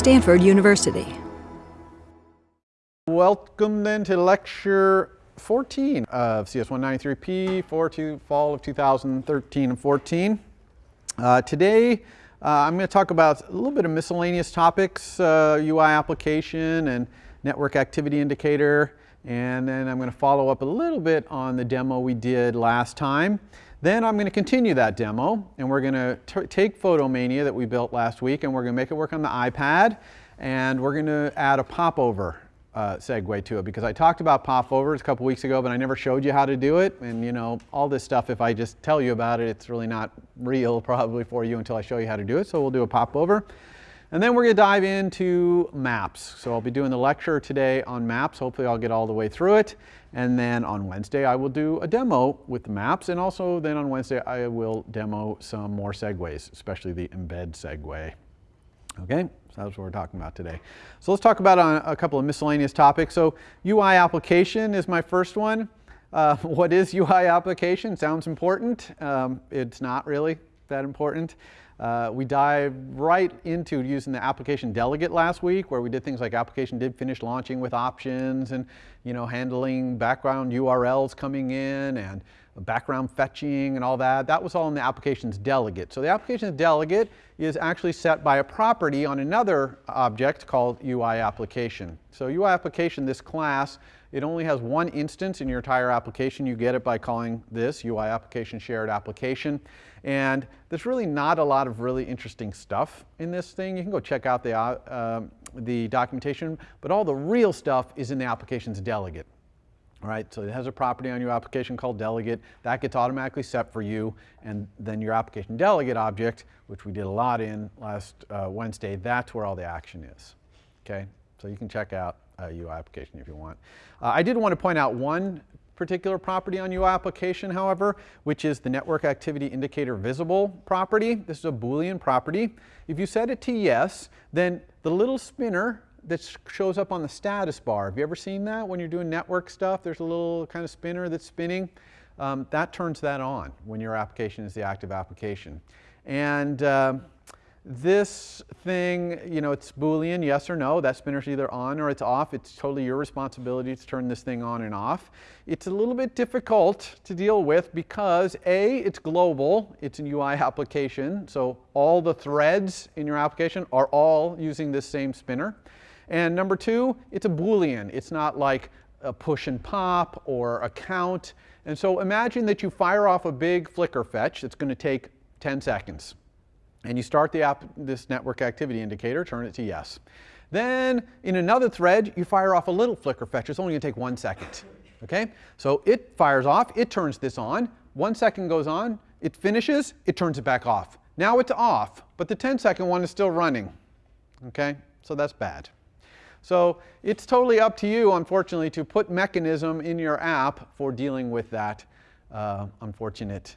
Stanford University. Welcome then to lecture 14 of CS193P for fall of 2013 and 14. Uh, today uh, I'm going to talk about a little bit of miscellaneous topics, uh, UI application and network activity indicator, and then I'm going to follow up a little bit on the demo we did last time. Then I'm going to continue that demo and we're going to take Photomania that we built last week and we're going to make it work on the iPad and we're going to add a popover uh, segue to it because I talked about popovers a couple weeks ago, but I never showed you how to do it. And you know, all this stuff, if I just tell you about it, it's really not real probably for you until I show you how to do it. So we'll do a popover. And then we're going to dive into maps. So I'll be doing the lecture today on maps. Hopefully I'll get all the way through it. And then on Wednesday I will do a demo with the maps. And also then on Wednesday I will demo some more segues, especially the embed segue. Okay, so that's what we're talking about today. So let's talk about a, a couple of miscellaneous topics. So UI application is my first one. Uh, what is UI application? Sounds important. Um, it's not really that important. Uh, we dive right into using the application delegate last week where we did things like application did finish launching with options and you know handling background URLs coming in and background fetching and all that. That was all in the application's delegate. So the application's delegate is actually set by a property on another object called UI application. So UI application, this class, it only has one instance in your entire application. You get it by calling this UI application shared application. And there's really not a lot of really interesting stuff in this thing. You can go check out the, uh, the documentation, but all the real stuff is in the application's delegate. All right, so it has a property on your application called delegate. That gets automatically set for you. And then your application delegate object, which we did a lot in last uh, Wednesday, that's where all the action is. Okay, so you can check out uh, UI application if you want. Uh, I did want to point out one particular property on your application, however, which is the network activity indicator visible property. This is a Boolean property. If you set it to yes, then the little spinner that shows up on the status bar. Have you ever seen that when you're doing network stuff? There's a little kind of spinner that's spinning. Um, that turns that on when your application is the active application. And uh, this thing, you know, it's Boolean, yes or no. That spinner's either on or it's off. It's totally your responsibility to turn this thing on and off. It's a little bit difficult to deal with because A, it's global. It's an UI application. So all the threads in your application are all using this same spinner. And number two, it's a Boolean. It's not like a push and pop or a count. And so imagine that you fire off a big Flickr fetch that's going to take 10 seconds. And you start the app, this network activity indicator, turn it to yes. Then in another thread, you fire off a little Flickr fetch. It's only going to take one second. Okay? So it fires off, it turns this on. One second goes on, it finishes, it turns it back off. Now it's off, but the 10 second one is still running. Okay? So that's bad. So it's totally up to you, unfortunately, to put mechanism in your app for dealing with that uh, unfortunate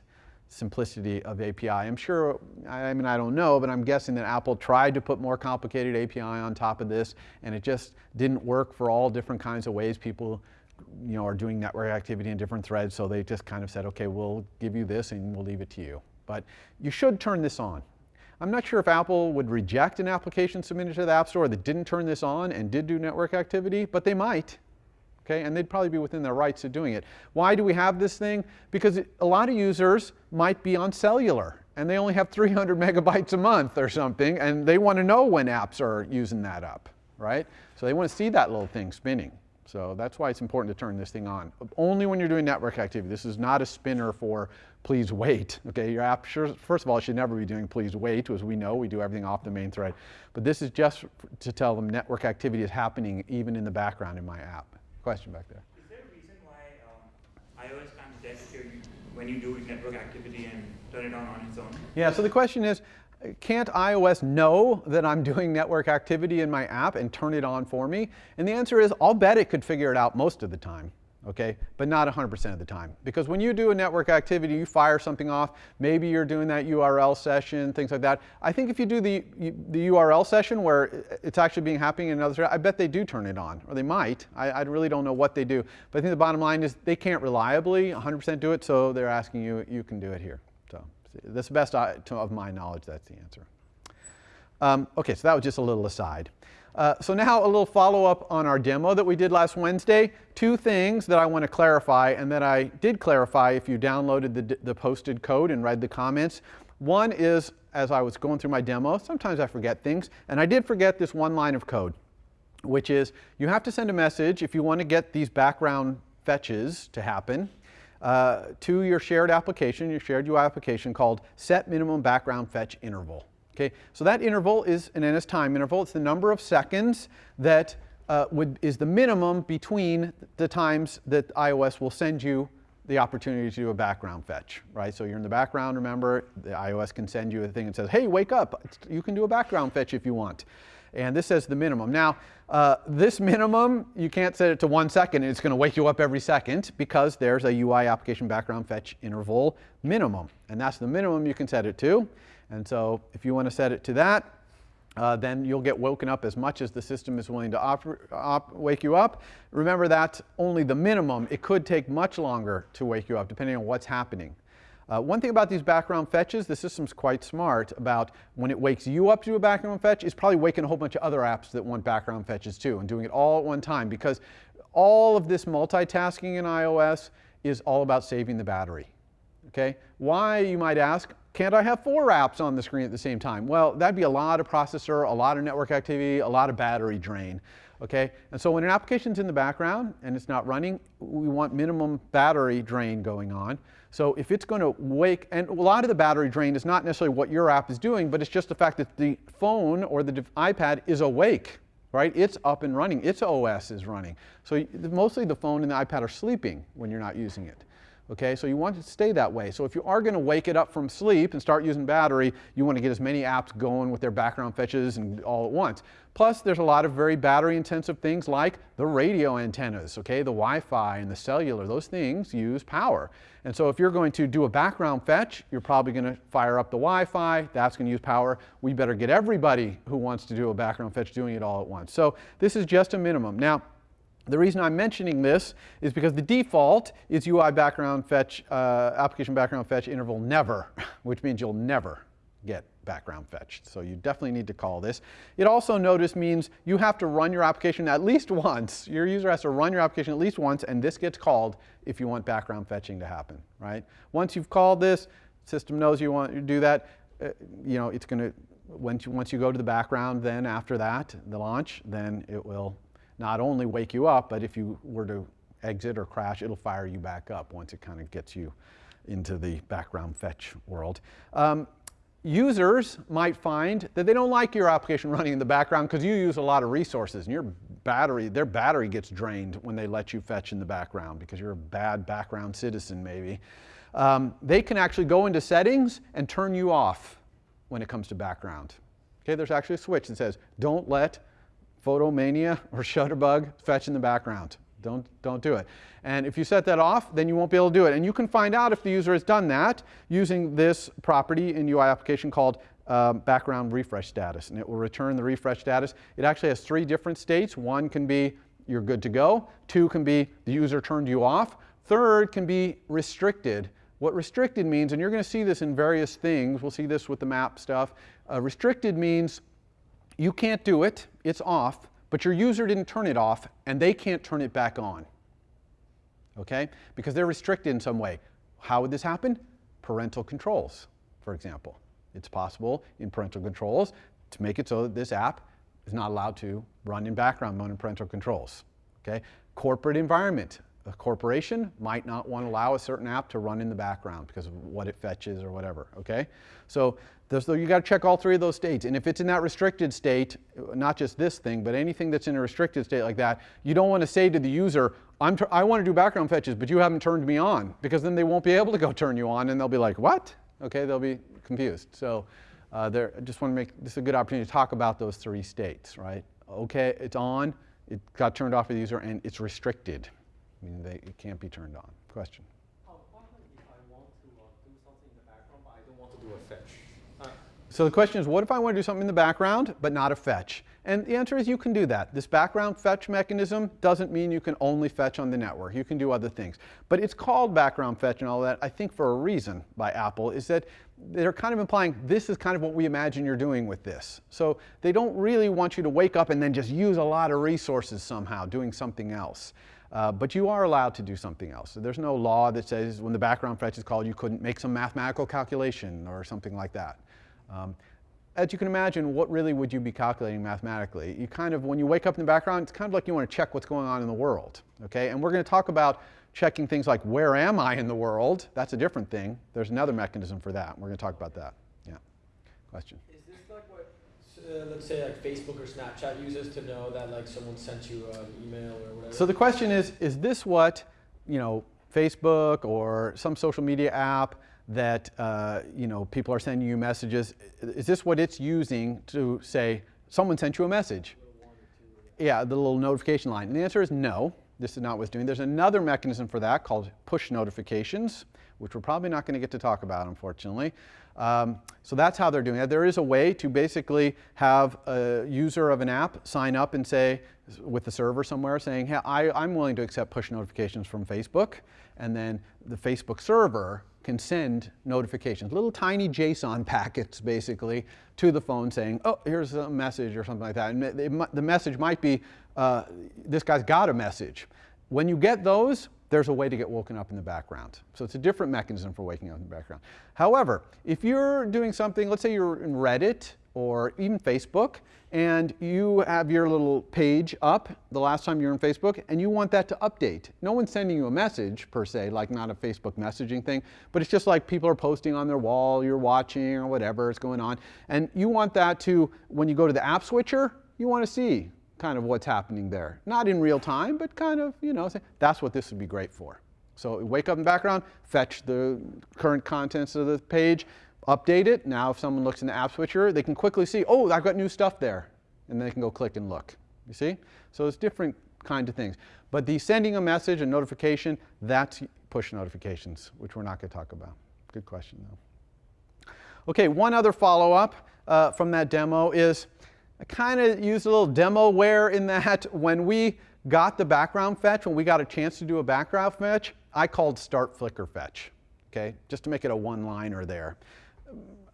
simplicity of API. I'm sure, I mean, I don't know, but I'm guessing that Apple tried to put more complicated API on top of this, and it just didn't work for all different kinds of ways people you know, are doing network activity in different threads, so they just kind of said, okay, we'll give you this and we'll leave it to you. But you should turn this on. I'm not sure if Apple would reject an application submitted to the App Store that didn't turn this on and did do network activity, but they might. Okay, and they'd probably be within their rights of doing it. Why do we have this thing? Because a lot of users might be on cellular and they only have 300 megabytes a month or something and they want to know when apps are using that up, right? So they want to see that little thing spinning. So that's why it's important to turn this thing on. Only when you're doing network activity. This is not a spinner for please wait. Okay, your app, sure, first of all, should never be doing please wait, as we know, we do everything off the main thread. But this is just to tell them network activity is happening even in the background in my app. Question back there. Is there a reason why um, iOS can't detect you when you do network activity and turn it on on its own? Yeah, so the question is, can't iOS know that I'm doing network activity in my app and turn it on for me? And the answer is, I'll bet it could figure it out most of the time okay? But not 100% of the time. Because when you do a network activity, you fire something off, maybe you're doing that URL session, things like that. I think if you do the, the URL session where it's actually being happening in another, thread, I bet they do turn it on, or they might. I, I really don't know what they do. But I think the bottom line is they can't reliably 100% do it, so they're asking you, you can do it here. So that's the best of my knowledge, that's the answer. Um, okay, so that was just a little aside. Uh, so now a little follow-up on our demo that we did last Wednesday. Two things that I want to clarify and that I did clarify if you downloaded the, the posted code and read the comments. One is, as I was going through my demo, sometimes I forget things, and I did forget this one line of code, which is you have to send a message if you want to get these background fetches to happen uh, to your shared application, your shared UI application called set minimum background fetch interval. Okay, so that interval is an NS time interval. It's the number of seconds that uh, would, is the minimum between the times that iOS will send you the opportunity to do a background fetch, right? So you're in the background, remember, the iOS can send you a thing that says, hey, wake up, you can do a background fetch if you want. And this says the minimum. Now, uh, this minimum, you can't set it to one second, it's gonna wake you up every second because there's a UI application background fetch interval minimum. And that's the minimum you can set it to. And so if you want to set it to that, uh, then you'll get woken up as much as the system is willing to wake you up. Remember that's only the minimum. It could take much longer to wake you up depending on what's happening. Uh, one thing about these background fetches, the system's quite smart about when it wakes you up to a background fetch, it's probably waking a whole bunch of other apps that want background fetches too and doing it all at one time because all of this multitasking in iOS is all about saving the battery. Okay? Why, you might ask, can't I have four apps on the screen at the same time? Well, that'd be a lot of processor, a lot of network activity, a lot of battery drain. Okay, and so when an application's in the background and it's not running, we want minimum battery drain going on. So if it's going to wake, and a lot of the battery drain is not necessarily what your app is doing, but it's just the fact that the phone or the iPad is awake, right? It's up and running. Its OS is running. So mostly the phone and the iPad are sleeping when you're not using it. Okay, so you want to stay that way. So if you are going to wake it up from sleep and start using battery, you want to get as many apps going with their background fetches and all at once. Plus, there's a lot of very battery intensive things like the radio antennas, okay, the Wi-Fi and the cellular, those things use power. And so if you're going to do a background fetch, you're probably going to fire up the Wi-Fi, that's going to use power. We better get everybody who wants to do a background fetch doing it all at once. So this is just a minimum. Now, the reason I'm mentioning this is because the default is UI background fetch, uh, application background fetch interval never, which means you'll never get background fetched. So you definitely need to call this. It also notice means you have to run your application at least once. Your user has to run your application at least once and this gets called if you want background fetching to happen, right? Once you've called this, system knows you want to do that, uh, you know, it's going to, once you, once you go to the background then after that, the launch, then it will not only wake you up, but if you were to exit or crash, it'll fire you back up once it kind of gets you into the background fetch world. Um, users might find that they don't like your application running in the background because you use a lot of resources and your battery, their battery gets drained when they let you fetch in the background because you're a bad background citizen maybe. Um, they can actually go into settings and turn you off when it comes to background. Okay, there's actually a switch that says don't let Photomania or Shutterbug fetch in the background. Don't, don't do it. And if you set that off, then you won't be able to do it. And you can find out if the user has done that using this property in UI application called um, background refresh status. And it will return the refresh status. It actually has three different states. One can be you're good to go. Two can be the user turned you off. Third can be restricted. What restricted means, and you're going to see this in various things, we'll see this with the map stuff. Uh, restricted means you can't do it, it's off, but your user didn't turn it off and they can't turn it back on. Okay? Because they're restricted in some way. How would this happen? Parental controls, for example. It's possible in parental controls to make it so that this app is not allowed to run in background mode in parental controls. Okay? Corporate environment. A corporation might not want to allow a certain app to run in the background because of what it fetches or whatever. Okay? So you got to check all three of those states. And if it's in that restricted state, not just this thing, but anything that's in a restricted state like that, you don't want to say to the user, I'm I want to do background fetches, but you haven't turned me on, because then they won't be able to go turn you on, and they'll be like, what? Okay, they'll be confused. So uh, I just want to make this a good opportunity to talk about those three states, right? Okay, it's on, it got turned off for the user, and it's restricted, meaning they, it can't be turned on. Question? So the question is, what if I want to do something in the background, but not a fetch? And the answer is you can do that. This background fetch mechanism doesn't mean you can only fetch on the network. You can do other things. But it's called background fetch and all that, I think for a reason by Apple, is that they're kind of implying this is kind of what we imagine you're doing with this. So they don't really want you to wake up and then just use a lot of resources somehow doing something else. Uh, but you are allowed to do something else. So there's no law that says when the background fetch is called, you couldn't make some mathematical calculation or something like that. Um, as you can imagine, what really would you be calculating mathematically? You kind of, when you wake up in the background, it's kind of like you want to check what's going on in the world, okay? And we're going to talk about checking things like where am I in the world? That's a different thing. There's another mechanism for that. We're going to talk about that. Yeah. Question. Is this like what, uh, let's say like Facebook or Snapchat uses to know that like someone sent you an email or whatever? So the question is, is this what, you know, Facebook or some social media app that uh, you know people are sending you messages. Is this what it's using to say someone sent you a message? Yeah, the little notification line. And the answer is no. This is not what's doing. There's another mechanism for that called push notifications, which we're probably not going to get to talk about, unfortunately. Um, so that's how they're doing it. There is a way to basically have a user of an app sign up and say, with the server somewhere, saying, hey, I, I'm willing to accept push notifications from Facebook. And then the Facebook server can send notifications, little tiny JSON packets basically to the phone saying, oh, here's a message or something like that. And it, the message might be, uh, this guy's got a message. When you get those, there's a way to get woken up in the background. So it's a different mechanism for waking up in the background. However, if you're doing something, let's say you're in Reddit or even Facebook, and you have your little page up the last time you were in Facebook, and you want that to update. No one's sending you a message per se, like not a Facebook messaging thing, but it's just like people are posting on their wall, you're watching or whatever is going on. And you want that to, when you go to the app switcher, you want to see kind of what's happening there. Not in real time, but kind of, you know, that's what this would be great for. So wake up in the background, fetch the current contents of the page, update it. Now if someone looks in the app switcher, they can quickly see, oh, I've got new stuff there. And they can go click and look. You see? So it's different kind of things. But the sending a message, a notification, that's push notifications, which we're not going to talk about. Good question, though. Okay, one other follow-up uh, from that demo is I kind of used a little demo demoware in that when we got the background fetch, when we got a chance to do a background fetch, I called start Flickr fetch, okay, just to make it a one-liner there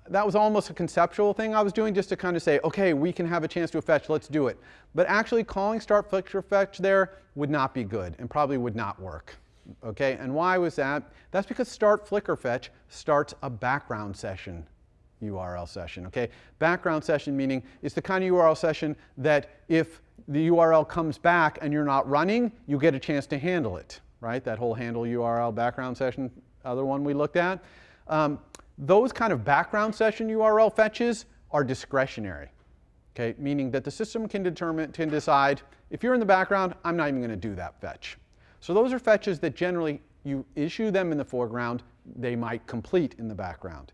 that was almost a conceptual thing I was doing just to kind of say, okay, we can have a chance to a fetch, let's do it. But actually calling start Flickr fetch there would not be good and probably would not work. Okay, and why was that? That's because start Flickr fetch starts a background session URL session, okay? Background session meaning it's the kind of URL session that if the URL comes back and you're not running, you get a chance to handle it, right? That whole handle URL background session, other one we looked at. Um, those kind of background session URL fetches are discretionary, okay? Meaning that the system can determine, can decide, if you're in the background, I'm not even gonna do that fetch. So those are fetches that generally you issue them in the foreground, they might complete in the background,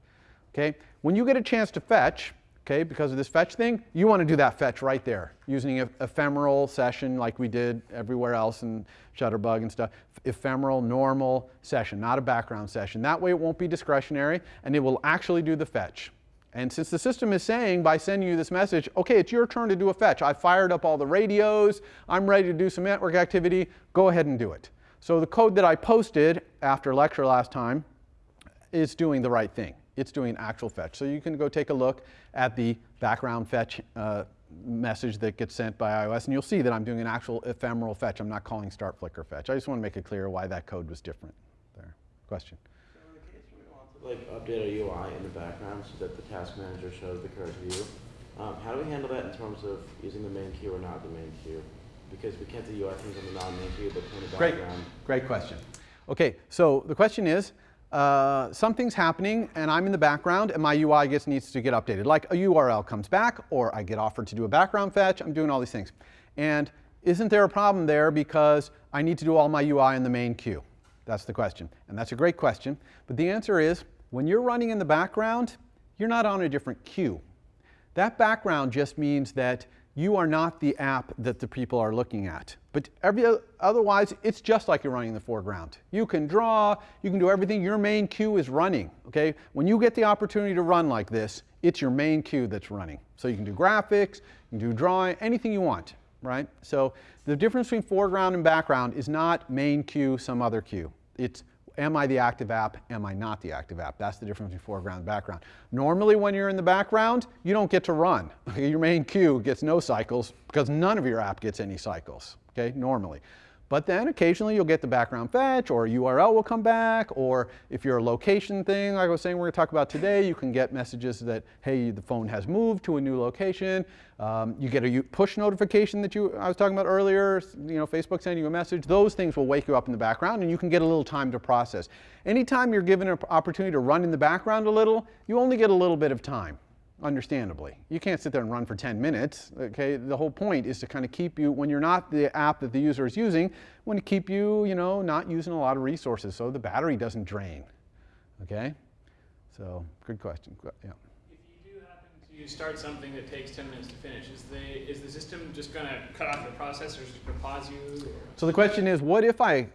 okay? When you get a chance to fetch, okay, because of this fetch thing, you want to do that fetch right there using an ephemeral session like we did everywhere else in Shutterbug and stuff. Ephemeral, normal session, not a background session. That way it won't be discretionary and it will actually do the fetch. And since the system is saying by sending you this message, okay, it's your turn to do a fetch. I fired up all the radios. I'm ready to do some network activity. Go ahead and do it. So the code that I posted after lecture last time is doing the right thing it's doing actual fetch. So you can go take a look at the background fetch uh, message that gets sent by iOS, and you'll see that I'm doing an actual ephemeral fetch. I'm not calling start Flickr fetch. I just want to make it clear why that code was different there. Question? So in the case where we want to like update our UI in the background so that the task manager shows the current view, um, how do we handle that in terms of using the main queue or not the main queue? Because we can't do UI things on the non-main queue, but in the background. Great, great question. Okay, so the question is, uh, something's happening and I'm in the background and my UI gets needs to get updated. Like a URL comes back or I get offered to do a background fetch, I'm doing all these things. And isn't there a problem there because I need to do all my UI in the main queue? That's the question. And that's a great question. But the answer is, when you're running in the background, you're not on a different queue. That background just means that you are not the app that the people are looking at. But every, otherwise, it's just like you're running in the foreground. You can draw, you can do everything. Your main queue is running. Okay, when you get the opportunity to run like this, it's your main queue that's running. So you can do graphics, you can do drawing, anything you want, right? So the difference between foreground and background is not main queue, some other queue. It's am I the active app, am I not the active app? That's the difference between foreground and background. Normally when you're in the background, you don't get to run. Your main queue gets no cycles because none of your app gets any cycles, okay, normally. But then occasionally you'll get the background fetch or a URL will come back or if you're a location thing, like I was saying we're going to talk about today, you can get messages that, hey, the phone has moved to a new location. Um, you get a push notification that you I was talking about earlier, you know, Facebook sending you a message. Those things will wake you up in the background and you can get a little time to process. Anytime you're given an opportunity to run in the background a little, you only get a little bit of time understandably. You can't sit there and run for 10 minutes, okay? The whole point is to kind of keep you, when you're not the app that the user is using, want to keep you, you know, not using a lot of resources so the battery doesn't drain, okay? So, good question, Qu- yeah. If you do happen to start something that takes 10 minutes to finish, is the, is the system just going to cut off the process or is it going to pause you? Or? So the question is, what if I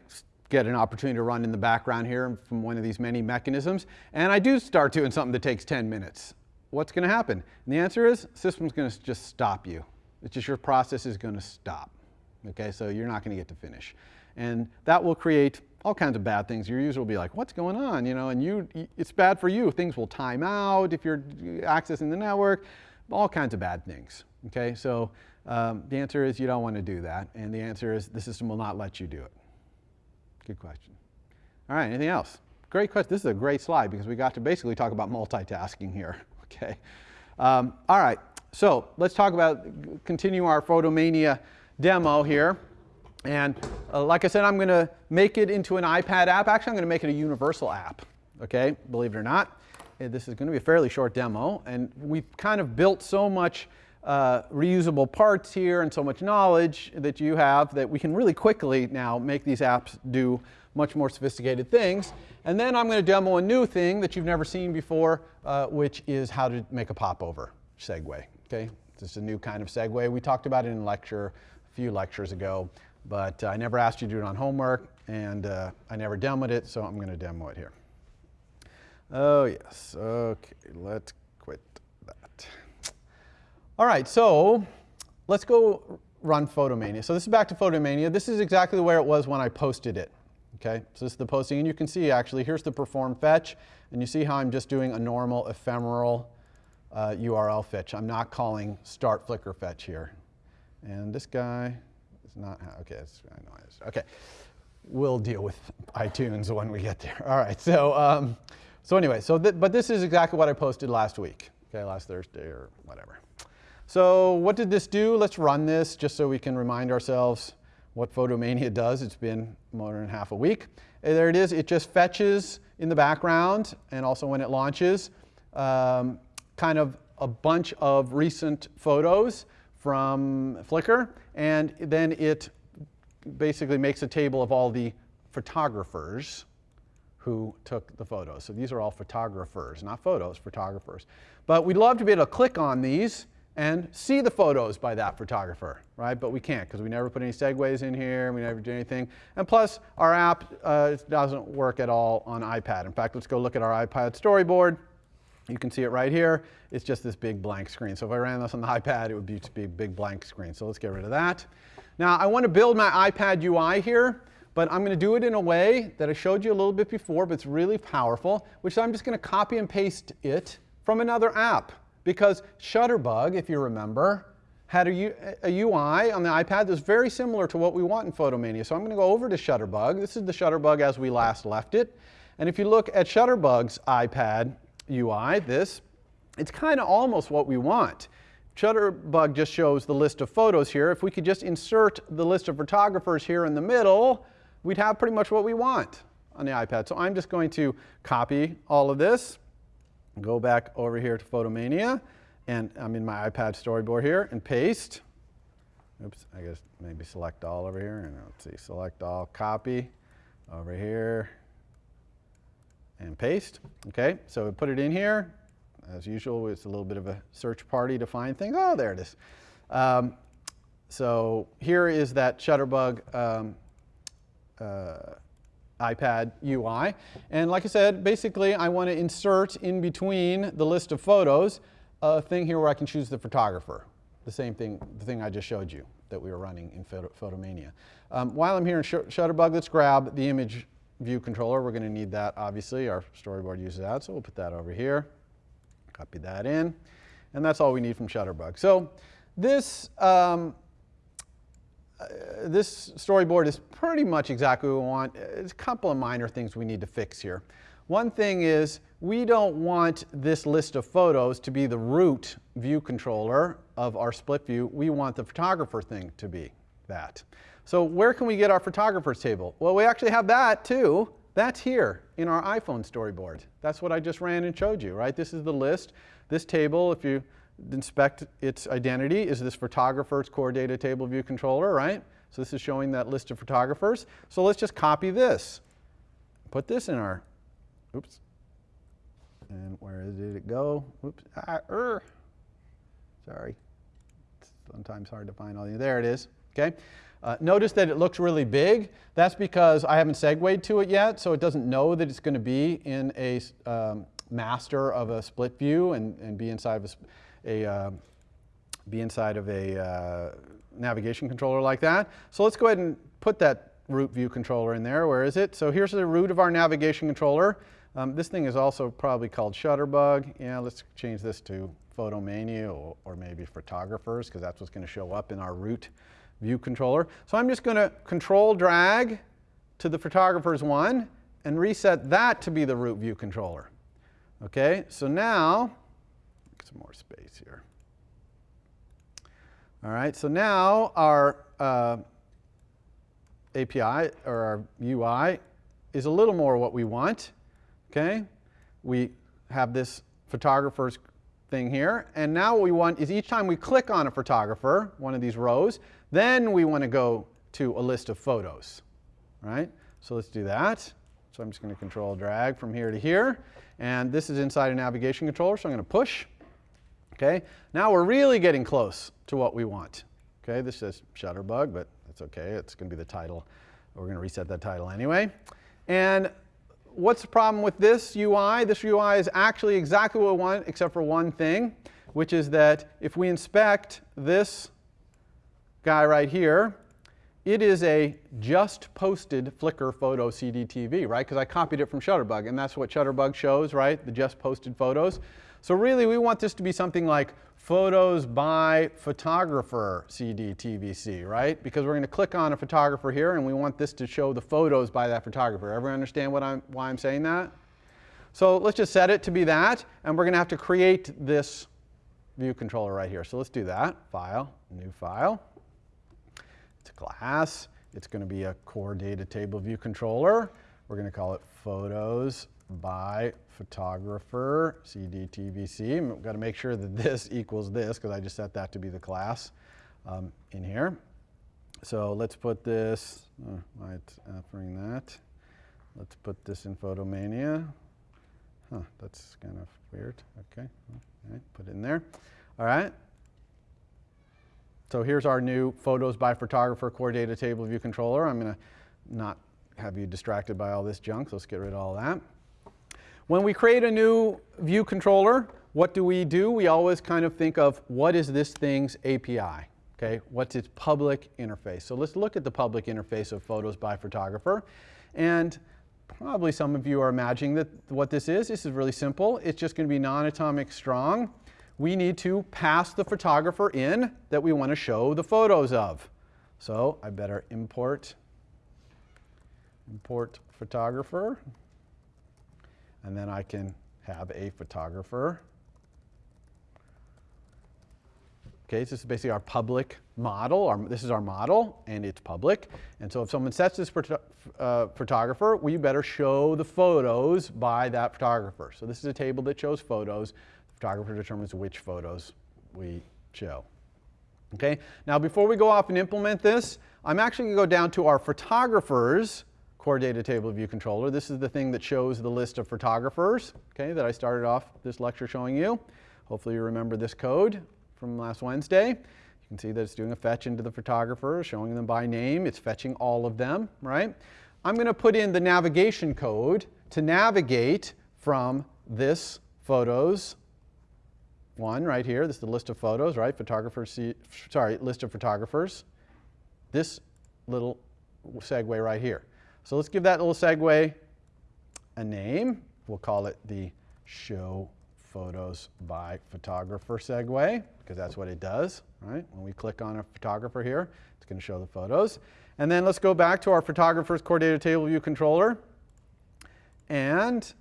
get an opportunity to run in the background here from one of these many mechanisms, and I do start doing something that takes 10 minutes? What's going to happen? And the answer is, system's going to just stop you. It's just your process is going to stop. Okay, so you're not going to get to finish, and that will create all kinds of bad things. Your user will be like, "What's going on?" You know, and you, it's bad for you. Things will time out if you're accessing the network. All kinds of bad things. Okay, so um, the answer is you don't want to do that, and the answer is the system will not let you do it. Good question. All right, anything else? Great question. This is a great slide because we got to basically talk about multitasking here. Okay. Um, all right, so let's talk about, continue our Photomania demo here. And uh, like I said, I'm going to make it into an iPad app. Actually, I'm going to make it a universal app. Okay, believe it or not. Uh, This is going to be a fairly short demo, and we've kind of built so much uh, reusable parts here and so much knowledge that you have that we can really quickly now make these apps do much more sophisticated things. And then I'm going to demo a new thing that you've never seen before, uh, which is how to make a popover segue. Okay, this is a new kind of segue. We talked about it in lecture a few lectures ago, but I never asked you to do it on homework, and uh, I never demoed it, so I'm going to demo it here. Oh yes, okay, let's quit that. All right, so let's go run Photomania. So this is back to Photomania. This is exactly where it was when I posted it. Okay, so this is the posting, and you can see actually, here's the perform fetch, and you see how I'm just doing a normal ephemeral uh, URL fetch. I'm not calling start Flickr fetch here. And this guy is not, okay, it's, I know it is. Okay, we'll deal with iTunes when we get there. All right, so, um, so anyway, so th but this is exactly what I posted last week, okay, last Thursday or whatever. So what did this do? Let's run this just so we can remind ourselves what Photomania does. It's been more than half a week. And there it is. It just fetches in the background and also when it launches um, kind of a bunch of recent photos from Flickr and then it basically makes a table of all the photographers who took the photos. So these are all photographers, not photos, photographers. But we'd love to be able to click on these and see the photos by that photographer, right? But we can't because we never put any segues in here, we never do anything. And plus, our app uh, doesn't work at all on iPad. In fact, let's go look at our iPad storyboard. You can see it right here. It's just this big blank screen. So if I ran this on the iPad, it would be just a big blank screen. So let's get rid of that. Now I want to build my iPad UI here, but I'm going to do it in a way that I showed you a little bit before, but it's really powerful, which I'm just going to copy and paste it from another app. Because Shutterbug, if you remember, had a, U- a UI on the iPad that's very similar to what we want in Photomania. So I'm going to go over to Shutterbug. This is the Shutterbug as we last left it. And if you look at Shutterbug's iPad UI, this, it's kind of almost what we want. Shutterbug just shows the list of photos here. If we could just insert the list of photographers here in the middle, we'd have pretty much what we want on the iPad. So I'm just going to copy all of this, go back over here to Photomania, and I'm in my iPad storyboard here, and paste. Oops, I guess maybe select all over here, and let's see, select all, copy over here, and paste. Okay, so we put it in here. As usual, it's a little bit of a search party to find things. Oh, there it is. Um, so here is that Shutterbug um, uh, iPad UI. And like I said, basically I want to insert in between the list of photos a thing here where I can choose the photographer. The same thing, the thing I just showed you that we were running in Photo, Photomania. Um, while I'm here in Sh Shutterbug, let's grab the image view controller. We're going to need that, obviously. Our storyboard uses that, so we'll put that over here. Copy that in. And that's all we need from Shutterbug. So this, um, uh, this storyboard is pretty much exactly what we want. There's a couple of minor things we need to fix here. One thing is we don't want this list of photos to be the root view controller of our split view. We want the photographer thing to be that. So where can we get our photographers table? Well, we actually have that too. That's here in our iPhone storyboard. That's what I just ran and showed you, right? This is the list. This table, if you inspect its identity, is this photographer's core data table view controller, right? So this is showing that list of photographers. So let's just copy this. Put this in our, oops. And where did it go? Oops, ah, er. Sorry. It's sometimes hard to find all these. There it is, okay? Uh, notice that it looks really big. That's because I haven't segued to it yet, so it doesn't know that it's going to be in a um, master of a split view and, and be inside of a, a uh, be inside of a uh, navigation controller like that. So let's go ahead and put that root view controller in there. Where is it? So here's the root of our navigation controller. Um, this thing is also probably called Shutterbug. Yeah, let's change this to Photomania or, or maybe Photographers because that's what's going to show up in our root view controller. So I'm just going to control drag to the photographers one and reset that to be the root view controller. Okay, so now, some more space here. All right, so now our uh, API or our UI is a little more what we want. Okay, we have this photographer's thing here, and now what we want is each time we click on a photographer, one of these rows, then we want to go to a list of photos, right? So let's do that. So I'm just going to control drag from here to here. And this is inside a navigation controller, so I'm going to push. Okay, now we're really getting close to what we want. Okay, this says Shutterbug, but that's okay. It's going to be the title. We're going to reset that title anyway. And what's the problem with this UI? This UI is actually exactly what we want, except for one thing, which is that if we inspect this guy right here, it is a just posted Flickr photo CDTV, right? Because I copied it from Shutterbug, and that's what Shutterbug shows, right? The just posted photos. So really, we want this to be something like photos by photographer CDTVC, right? Because we're going to click on a photographer here, and we want this to show the photos by that photographer. Everyone understand what I'm, why I'm saying that? So let's just set it to be that, and we're going to have to create this view controller right here. So let's do that. File, new file. It's a class. It's going to be a core data table view controller. We're going to call it photos by photographer, CDTVC. We've got to make sure that this equals this because I just set that to be the class um, in here. So let's put this, oh, why it's offering that. Let's put this in Photomania. Huh, that's kind of weird. Okay, okay, put it in there. All right. So here's our new Photos by Photographer Core Data Table View Controller. I'm going to not have you distracted by all this junk, so let's get rid of all that. When we create a new view controller, what do we do? We always kind of think of what is this thing's API? Okay, what's its public interface? So let's look at the public interface of Photos by Photographer. And probably some of you are imagining that what this is. This is really simple. It's just going to be non-atomic strong we need to pass the photographer in that we want to show the photos of. So I better import, import photographer, and then I can have a photographer. Okay, so this is basically our public model. Our, this is our model, and it's public. And so if someone sets this uh, photographer, we better show the photos by that photographer. So this is a table that shows photos photographer determines which photos we show. Okay, now before we go off and implement this, I'm actually going to go down to our photographers core data table view controller. This is the thing that shows the list of photographers, okay, that I started off this lecture showing you. Hopefully you remember this code from last Wednesday. You can see that it's doing a fetch into the photographer, showing them by name. It's fetching all of them, right? I'm going to put in the navigation code to navigate from this photos one right here. This is the list of photos, right? Photographers, see, sorry, list of photographers. This little segue right here. So let's give that little segue a name. We'll call it the show photos by photographer segue because that's what it does, right? When we click on a photographer here, it's going to show the photos. And then let's go back to our photographer's core data table view controller and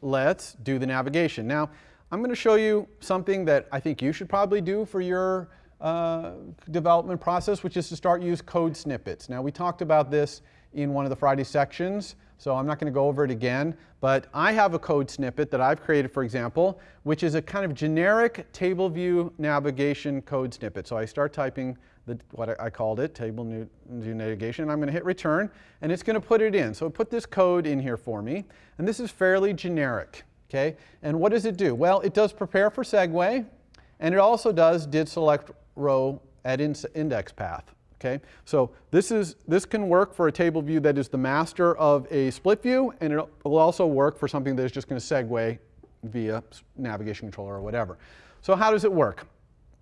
let's do the navigation. Now, I'm going to show you something that I think you should probably do for your uh, development process, which is to start use code snippets. Now, we talked about this in one of the Friday sections, so I'm not going to go over it again, but I have a code snippet that I've created, for example, which is a kind of generic table view navigation code snippet. So I start typing the, what I called it, table view navigation, and I'm going to hit return, and it's going to put it in. So put this code in here for me, and this is fairly generic. Okay, and what does it do? Well, it does prepare for segue, and it also does did select row at index path. Okay, so this is this can work for a table view that is the master of a split view, and it will also work for something that is just going to segue via navigation controller or whatever. So how does it work?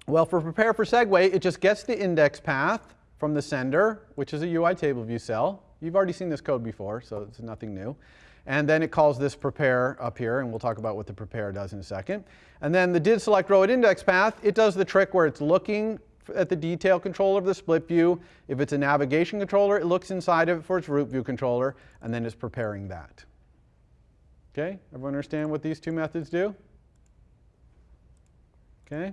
Well, for prepare for segue, it just gets the index path from the sender, which is a UI table view cell. You've already seen this code before, so it's nothing new. And then it calls this prepare up here, and we'll talk about what the prepare does in a second. And then the did select row at index path, it does the trick where it's looking at the detail controller of the split view. If it's a navigation controller, it looks inside of it for its root view controller, and then it's preparing that. Okay, everyone understand what these two methods do? Okay,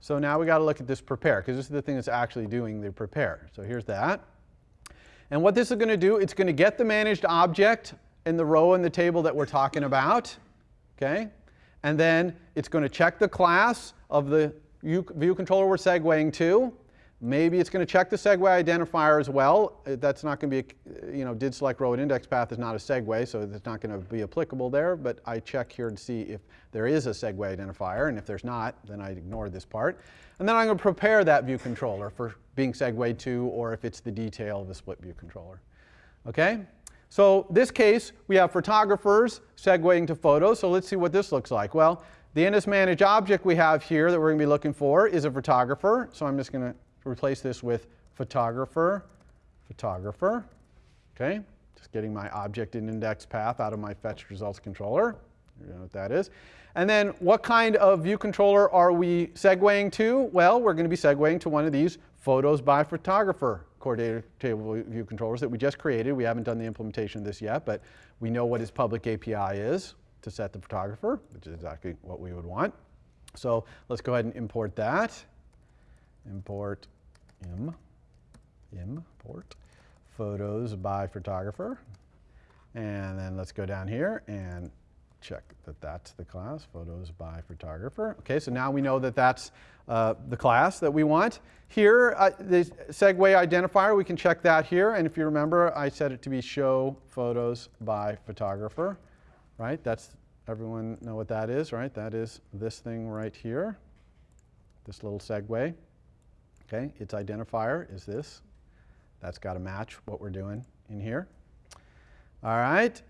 so now we got to look at this prepare, because this is the thing that's actually doing the prepare. So here's that. And what this is going to do, it's going to get the managed object in the row in the table that we're talking about. Okay? And then it's going to check the class of the view controller we're segueing to. Maybe it's going to check the segue identifier as well. Uh, that's not going to be, a, you know, did select row at index path is not a segue, so it's not going to be applicable there. But I check here to see if there is a segue identifier, and if there's not, then I ignore this part. And then I'm going to prepare that view controller for being segued to, or if it's the detail of a split view controller. Okay? So this case, we have photographers segueing to photos. So let's see what this looks like. Well, the NSManage object we have here that we're going to be looking for is a photographer. So I'm just going to replace this with photographer, photographer. Okay, just getting my object in index path out of my fetch results controller. You know what that is. And then what kind of view controller are we segueing to? Well, we're going to be segueing to one of these photos by photographer data table view controllers that we just created. We haven't done the implementation of this yet, but we know what its public API is to set the photographer, which is exactly what we would want. So let's go ahead and import that. Import im, import photos by photographer. And then let's go down here and check that that's the class, photos by photographer. Okay, so now we know that that's uh, the class that we want. Here, uh, the segue identifier, we can check that here. And if you remember, I set it to be show photos by photographer, right? That's, everyone know what that is, right? That is this thing right here, this little segue. Okay, its identifier is this. That's got to match what we're doing in here. All right,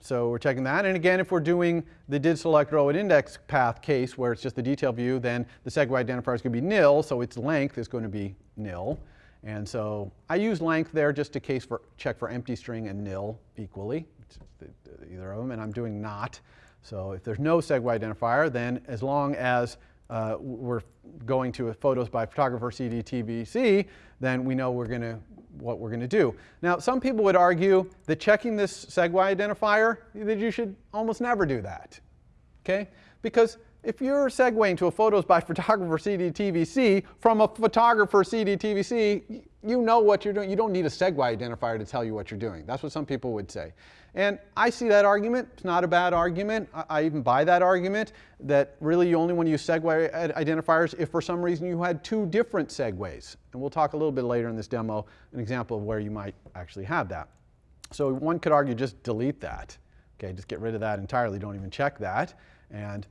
so we're checking that. And again, if we're doing the did select row at index path case where it's just the detail view, then the segue identifier is going to be nil, so its length is going to be nil. And so I use length there just to case for check for empty string and nil equally, either of them, and I'm doing not. So if there's no segue identifier, then as long as uh, we're going to a photos by photographer CDTVC, then we know we're to what we're going to do. Now, some people would argue that checking this segue identifier, that you should almost never do that, okay? Because if you're segueing to a photos by photographer CDTVC from a photographer CDTVC, you know what you're doing. You don't need a segue identifier to tell you what you're doing. That's what some people would say. And I see that argument. It's not a bad argument. I, I even buy that argument that really you only want to use segue identifiers if for some reason you had two different segues. And we'll talk a little bit later in this demo an example of where you might actually have that. So one could argue just delete that. Okay, just get rid of that entirely. Don't even check that. And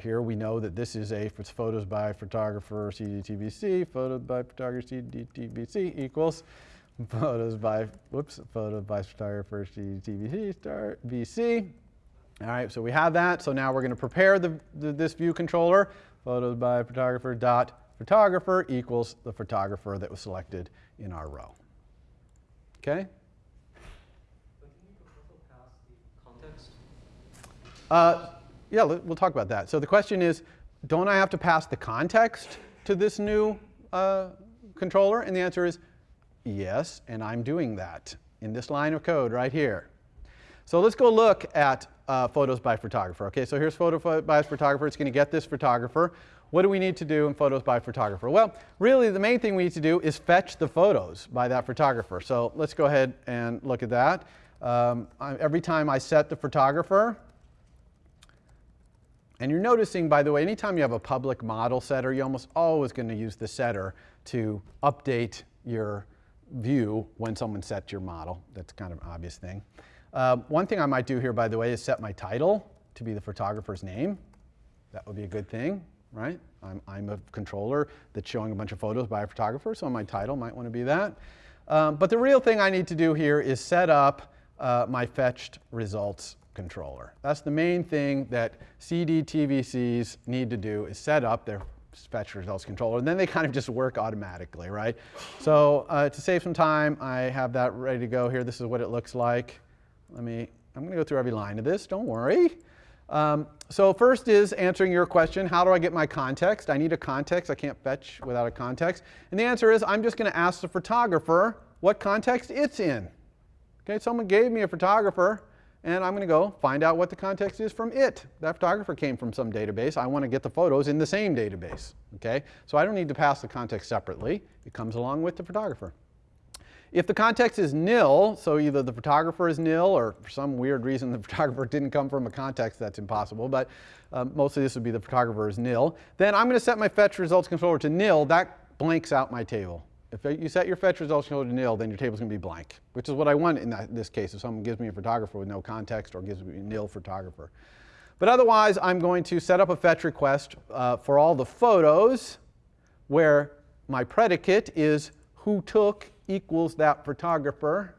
here we know that this is a it's photos by photographer CDTVC, photos by photographer CDTVC equals photos by, whoops, photos by photographer CDTVC star VC. All right, so we have that. So now we're going to prepare the, the, this view controller. Photos by photographer dot photographer equals the photographer that was selected in our row. Okay? But can you also pass the context? Uh, yeah, we'll talk about that. So the question is, don't I have to pass the context to this new uh, controller? And the answer is yes, and I'm doing that in this line of code right here. So let's go look at uh, photos by photographer. Okay, so here's photo pho- by photographer. It's going to get this photographer. What do we need to do in photos by photographer? Well, really the main thing we need to do is fetch the photos by that photographer. So let's go ahead and look at that. Um, I, every time I set the photographer, and you're noticing, by the way, anytime you have a public model setter, you're almost always going to use the setter to update your view when someone sets your model. That's kind of an obvious thing. Um, one thing I might do here, by the way, is set my title to be the photographer's name. That would be a good thing, right? I'm, I'm a controller that's showing a bunch of photos by a photographer, so my title might want to be that. Um, but the real thing I need to do here is set up uh, my fetched results controller. That's the main thing that CDTVCs need to do is set up their fetch results controller, and then they kind of just work automatically, right? So uh, to save some time, I have that ready to go here. This is what it looks like. Let me, I'm going to go through every line of this, don't worry. Um, so first is answering your question, how do I get my context? I need a context, I can't fetch without a context. And the answer is I'm just going to ask the photographer what context it's in. Okay, someone gave me a photographer, and I'm going to go find out what the context is from it. That photographer came from some database. I want to get the photos in the same database. Okay, so I don't need to pass the context separately. It comes along with the photographer. If the context is nil, so either the photographer is nil or for some weird reason the photographer didn't come from a context, that's impossible, but um, mostly this would be the photographer is nil, then I'm going to set my fetch results controller to nil. That blanks out my table. If you set your fetch results to nil, then your table's going to be blank, which is what I want in that, this case if someone gives me a photographer with no context or gives me a nil photographer. But otherwise, I'm going to set up a fetch request uh, for all the photos where my predicate is who took equals that photographer.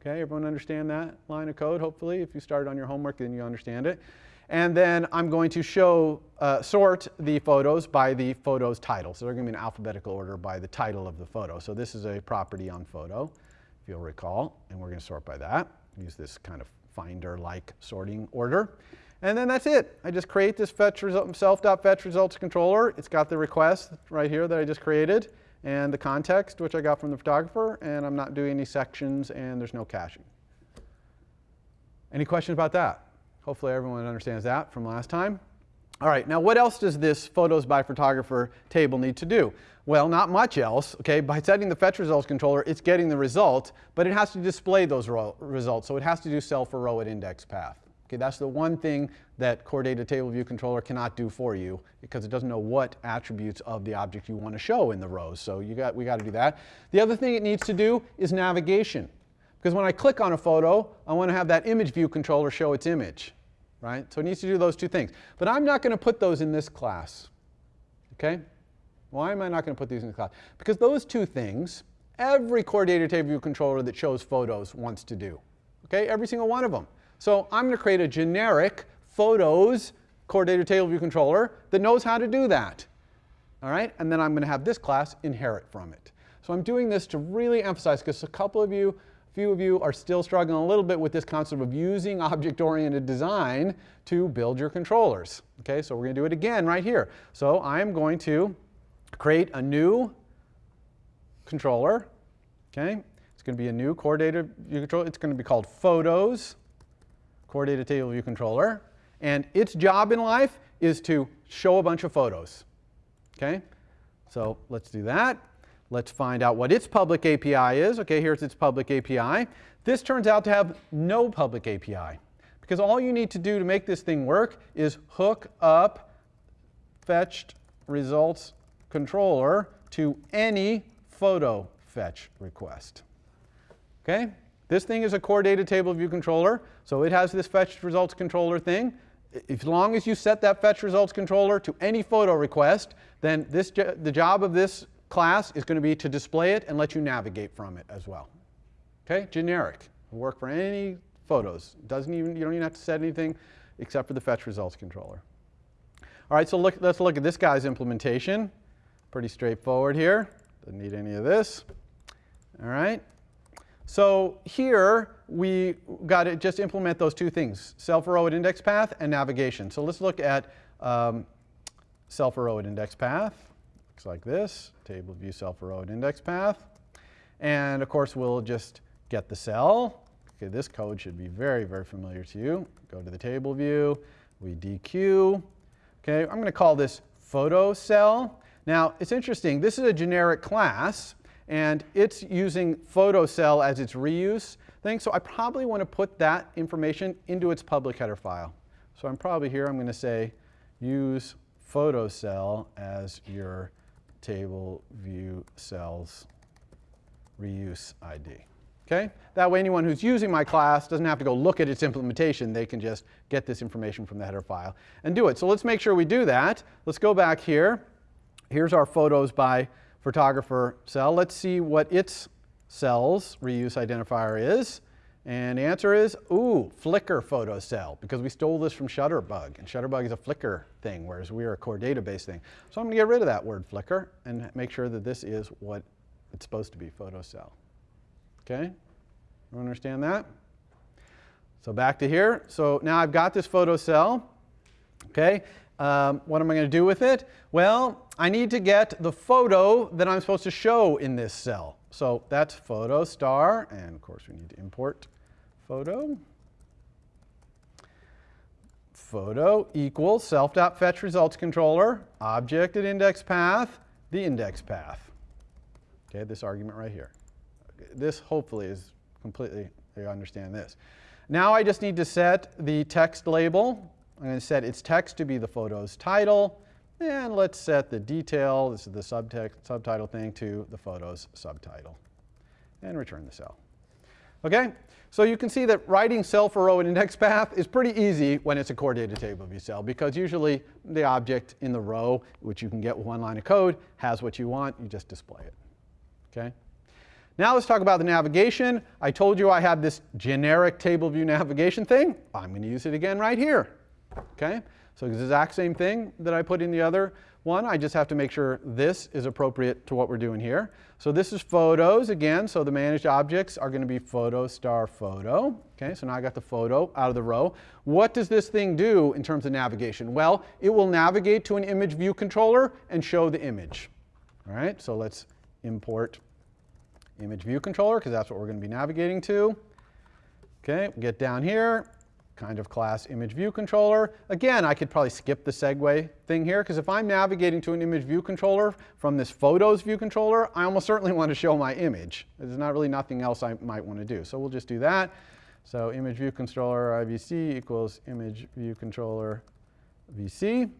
Okay, everyone understand that line of code, hopefully? If you started on your homework, then you understand it. And then I'm going to show, uh, sort the photos by the photo's title. So they're going to be in alphabetical order by the title of the photo. So this is a property on photo, if you'll recall, and we're going to sort by that. Use this kind of finder-like sorting order. And then that's it. I just create this fetch result, self.fetch results controller. It's got the request right here that I just created and the context, which I got from the photographer, and I'm not doing any sections, and there's no caching. Any questions about that? Hopefully everyone understands that from last time. All right, now what else does this photos by photographer table need to do? Well, not much else, okay? By setting the fetch results controller, it's getting the result, but it has to display those results, so it has to do cell for row at index path. Okay, that's the one thing that Core Data Table View Controller cannot do for you because it doesn't know what attributes of the object you want to show in the rows. So you got, we got to do that. The other thing it needs to do is navigation. Because when I click on a photo, I want to have that image view controller show its image. Right? So it needs to do those two things. But I'm not going to put those in this class. Okay? Why am I not going to put these in the class? Because those two things, every Core Data Table View Controller that shows photos wants to do. Okay? Every single one of them. So I'm going to create a generic photos core data table view controller that knows how to do that. All right, and then I'm going to have this class inherit from it. So I'm doing this to really emphasize because a couple of you, few of you are still struggling a little bit with this concept of using object-oriented design to build your controllers. Okay, so we're going to do it again right here. So I'm going to create a new controller. Okay, it's going to be a new core data view controller. It's going to be called photos core data table view controller. And its job in life is to show a bunch of photos. Okay? So let's do that. Let's find out what its public API is. Okay, here's its public API. This turns out to have no public API. Because all you need to do to make this thing work is hook up fetched results controller to any photo fetch request. Okay? This thing is a core data table view controller, so it has this fetched results controller thing. As long as you set that fetch results controller to any photo request, then this, the job of this class is going to be to display it and let you navigate from it as well. Okay, generic. Work for any photos. Doesn't even you don't even have to set anything except for the fetch results controller. All right, so look, let's look at this guy's implementation. Pretty straightforward here. Doesn't need any of this. All right. So here we got to just implement those two things: cell for row index path and navigation. So let's look at um, cell for row index path. Looks like this: table view cell for row index path. And of course, we'll just get the cell. Okay, this code should be very, very familiar to you. Go to the table view, we dequeue. Okay, I'm going to call this photo cell. Now, it's interesting. This is a generic class, and it's using photo cell as its reuse thing. So I probably want to put that information into its public header file. So I'm probably here, I'm going to say use photo cell as your table view cells reuse ID. Okay? That way anyone who's using my class doesn't have to go look at its implementation. They can just get this information from the header file and do it. So let's make sure we do that. Let's go back here. Here's our photos by photographer cell. Let's see what its cells reuse identifier is. And the answer is, ooh, Flickr photo cell, because we stole this from Shutterbug. And Shutterbug is a Flickr thing, whereas we are a core database thing. So I'm going to get rid of that word Flickr and make sure that this is what it's supposed to be, photo cell. Okay? You understand that? So back to here. So now I've got this photo cell. Okay? Um, what am I going to do with it? Well, I need to get the photo that I'm supposed to show in this cell. So that's photo star, and of course we need to import photo. Photo equals self.fetch results controller, object at index path, the index path. Okay, this argument right here. This hopefully is completely, you understand this. Now I just need to set the text label. I'm going to set its text to be the photo's title. And let's set the detail, this is the subtext, subtitle thing, to the photo's subtitle. And return the cell. Okay? So you can see that writing cell for row and index path is pretty easy when it's a core data table view cell because usually the object in the row, which you can get with one line of code, has what you want. You just display it. Okay? Now let's talk about the navigation. I told you I have this generic table view navigation thing. I'm going to use it again right here. Okay? So the exact same thing that I put in the other one. I just have to make sure this is appropriate to what we're doing here. So this is photos again. So the managed objects are going to be photo star photo. Okay, so now I got the photo out of the row. What does this thing do in terms of navigation? Well, it will navigate to an image view controller and show the image. All right, so let's import image view controller because that's what we're going to be navigating to. Okay, get down here, kind of class image view controller. Again, I could probably skip the segue thing here because if I'm navigating to an image view controller from this photos view controller, I almost certainly want to show my image. There's not really nothing else I might want to do. So we'll just do that. So image view controller IVC equals image view controller VC.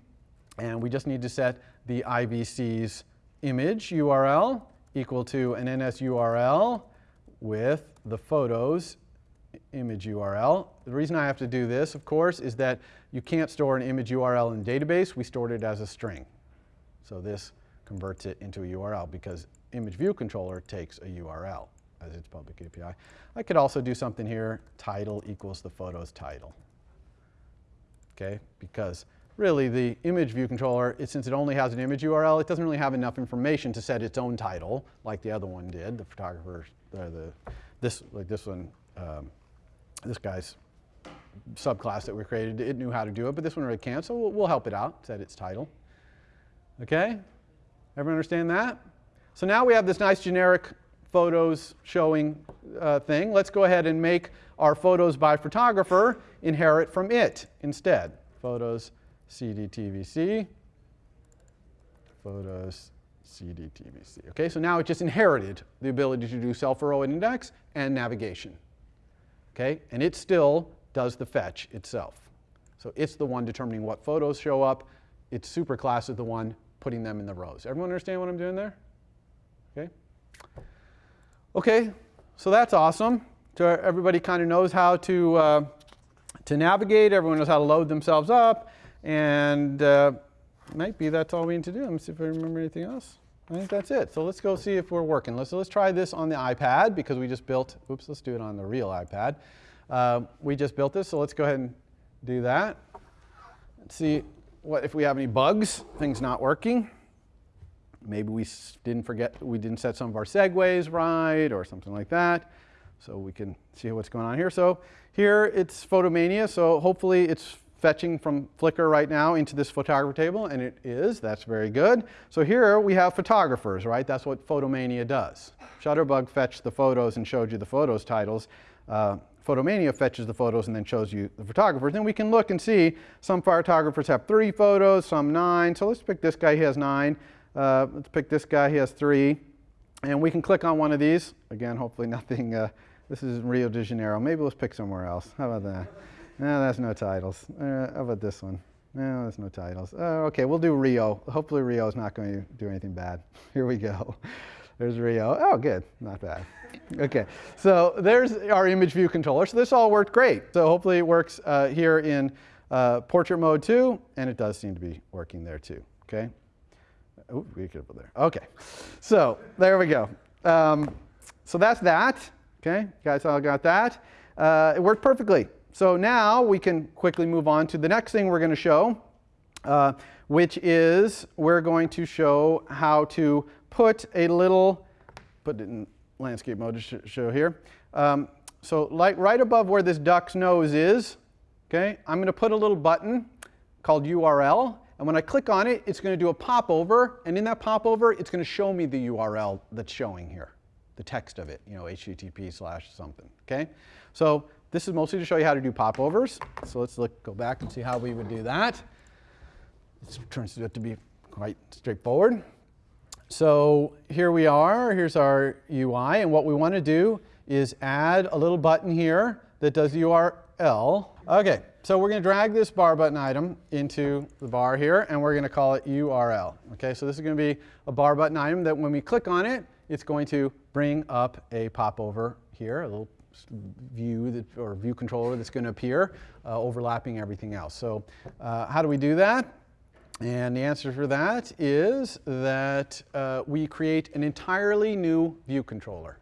And we just need to set the IVC's image URL equal to an NS URL with the photos image URL. The reason I have to do this, of course, is that you can't store an image URL in database. We stored it as a string. So this converts it into a URL because image view controller takes a URL as its public API. I could also do something here, title equals the photo's title. Okay, because really the image view controller, it, since it only has an image URL, it doesn't really have enough information to set its own title like the other one did, the photographer, uh, the, this, like this one, um, this guy's subclass that we created, it knew how to do it, but this one really can't, so we'll, we'll help it out, set its title. Okay? Everyone understand that? So now we have this nice generic photos showing uh, thing. Let's go ahead and make our photos by photographer inherit from it instead. Photos CDTVC, photos CDTVC. Okay, so now it just inherited the ability to do self-row index and navigation. Okay, and it still does the fetch itself. So it's the one determining what photos show up. Its superclass is the one putting them in the rows. Everyone understand what I'm doing there? Okay. Okay, so that's awesome. So everybody kind of knows how to uh, to navigate. Everyone knows how to load themselves up. And uh, might be that's all we need to do. Let me see if I remember anything else. I think that's it. So let's go see if we're working. Let's, let's try this on the iPad because we just built, oops, let's do it on the real iPad. Uh, we just built this, so let's go ahead and do that. Let's see what if we have any bugs, things not working. Maybe we didn't forget, we didn't set some of our segues right or something like that. So we can see what's going on here. So here it's Photomania, so hopefully it's fetching from Flickr right now into this photographer table, and it is, that's very good. So here we have photographers, right? That's what Photomania does. Shutterbug fetched the photos and showed you the photos titles. Uh, Photomania fetches the photos and then shows you the photographers. Then we can look and see some photographers have three photos, some nine. So let's pick this guy, he has nine. Uh, let's pick this guy, he has three. And we can click on one of these. Again, hopefully nothing, uh, this is Rio de Janeiro. Maybe let's pick somewhere else. How about that? No, that's no titles. Uh, how about this one? No, that's no titles. Oh, okay, we'll do Rio. Hopefully Rio is not going to do anything bad. Here we go. There's Rio. Oh, good. Not bad. Okay, so there's our image view controller. So this all worked great. So hopefully it works uh, here in uh, portrait mode too, and it does seem to be working there too. Okay. Oh, we could put there. Okay, so there we go. Um, so that's that. Okay, you guys all got that. Uh, it worked perfectly. So now we can quickly move on to the next thing we're going to show, uh, which is we're going to show how to put a little, put it in landscape mode to show here. Um, so like right above where this duck's nose is, okay, I'm going to put a little button called URL. And when I click on it, it's going to do a popover. And in that popover, it's going to show me the URL that's showing here, the text of it, you know, HTTP slash something. Okay? So this is mostly to show you how to do popovers. So let's look, go back and see how we would do that. It turns out to be quite straightforward. So here we are. Here's our UI. And what we want to do is add a little button here that does URL. Okay, so we're going to drag this bar button item into the bar here, and we're going to call it URL. Okay, so this is going to be a bar button item that when we click on it, it's going to bring up a popover here, a little view that, or view controller that's going to appear, uh, overlapping everything else. So uh, how do we do that? And the answer for that is that uh, we create an entirely new view controller.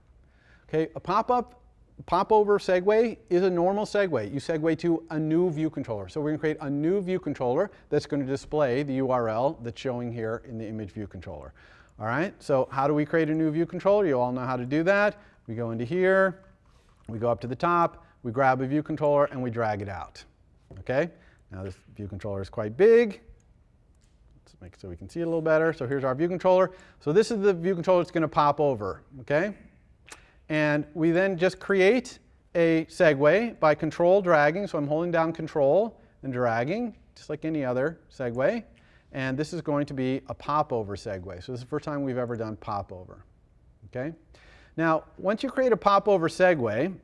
Okay, a pop-up, pop-over segue is a normal segue. You segue to a new view controller. So we're going to create a new view controller that's going to display the URL that's showing here in the image view controller. All right, so how do we create a new view controller? You all know how to do that. We go into here, we go up to the top, we grab a view controller, and we drag it out. Okay, now this view controller is quite big. Let's make so we can see it a little better. So here's our view controller. So this is the view controller that's going to pop over. Okay. And we then just create a segue by control dragging. So I'm holding down control and dragging, just like any other segue. And this is going to be a popover segue. So this is the first time we've ever done popover. Okay? Now, once you create a popover segue,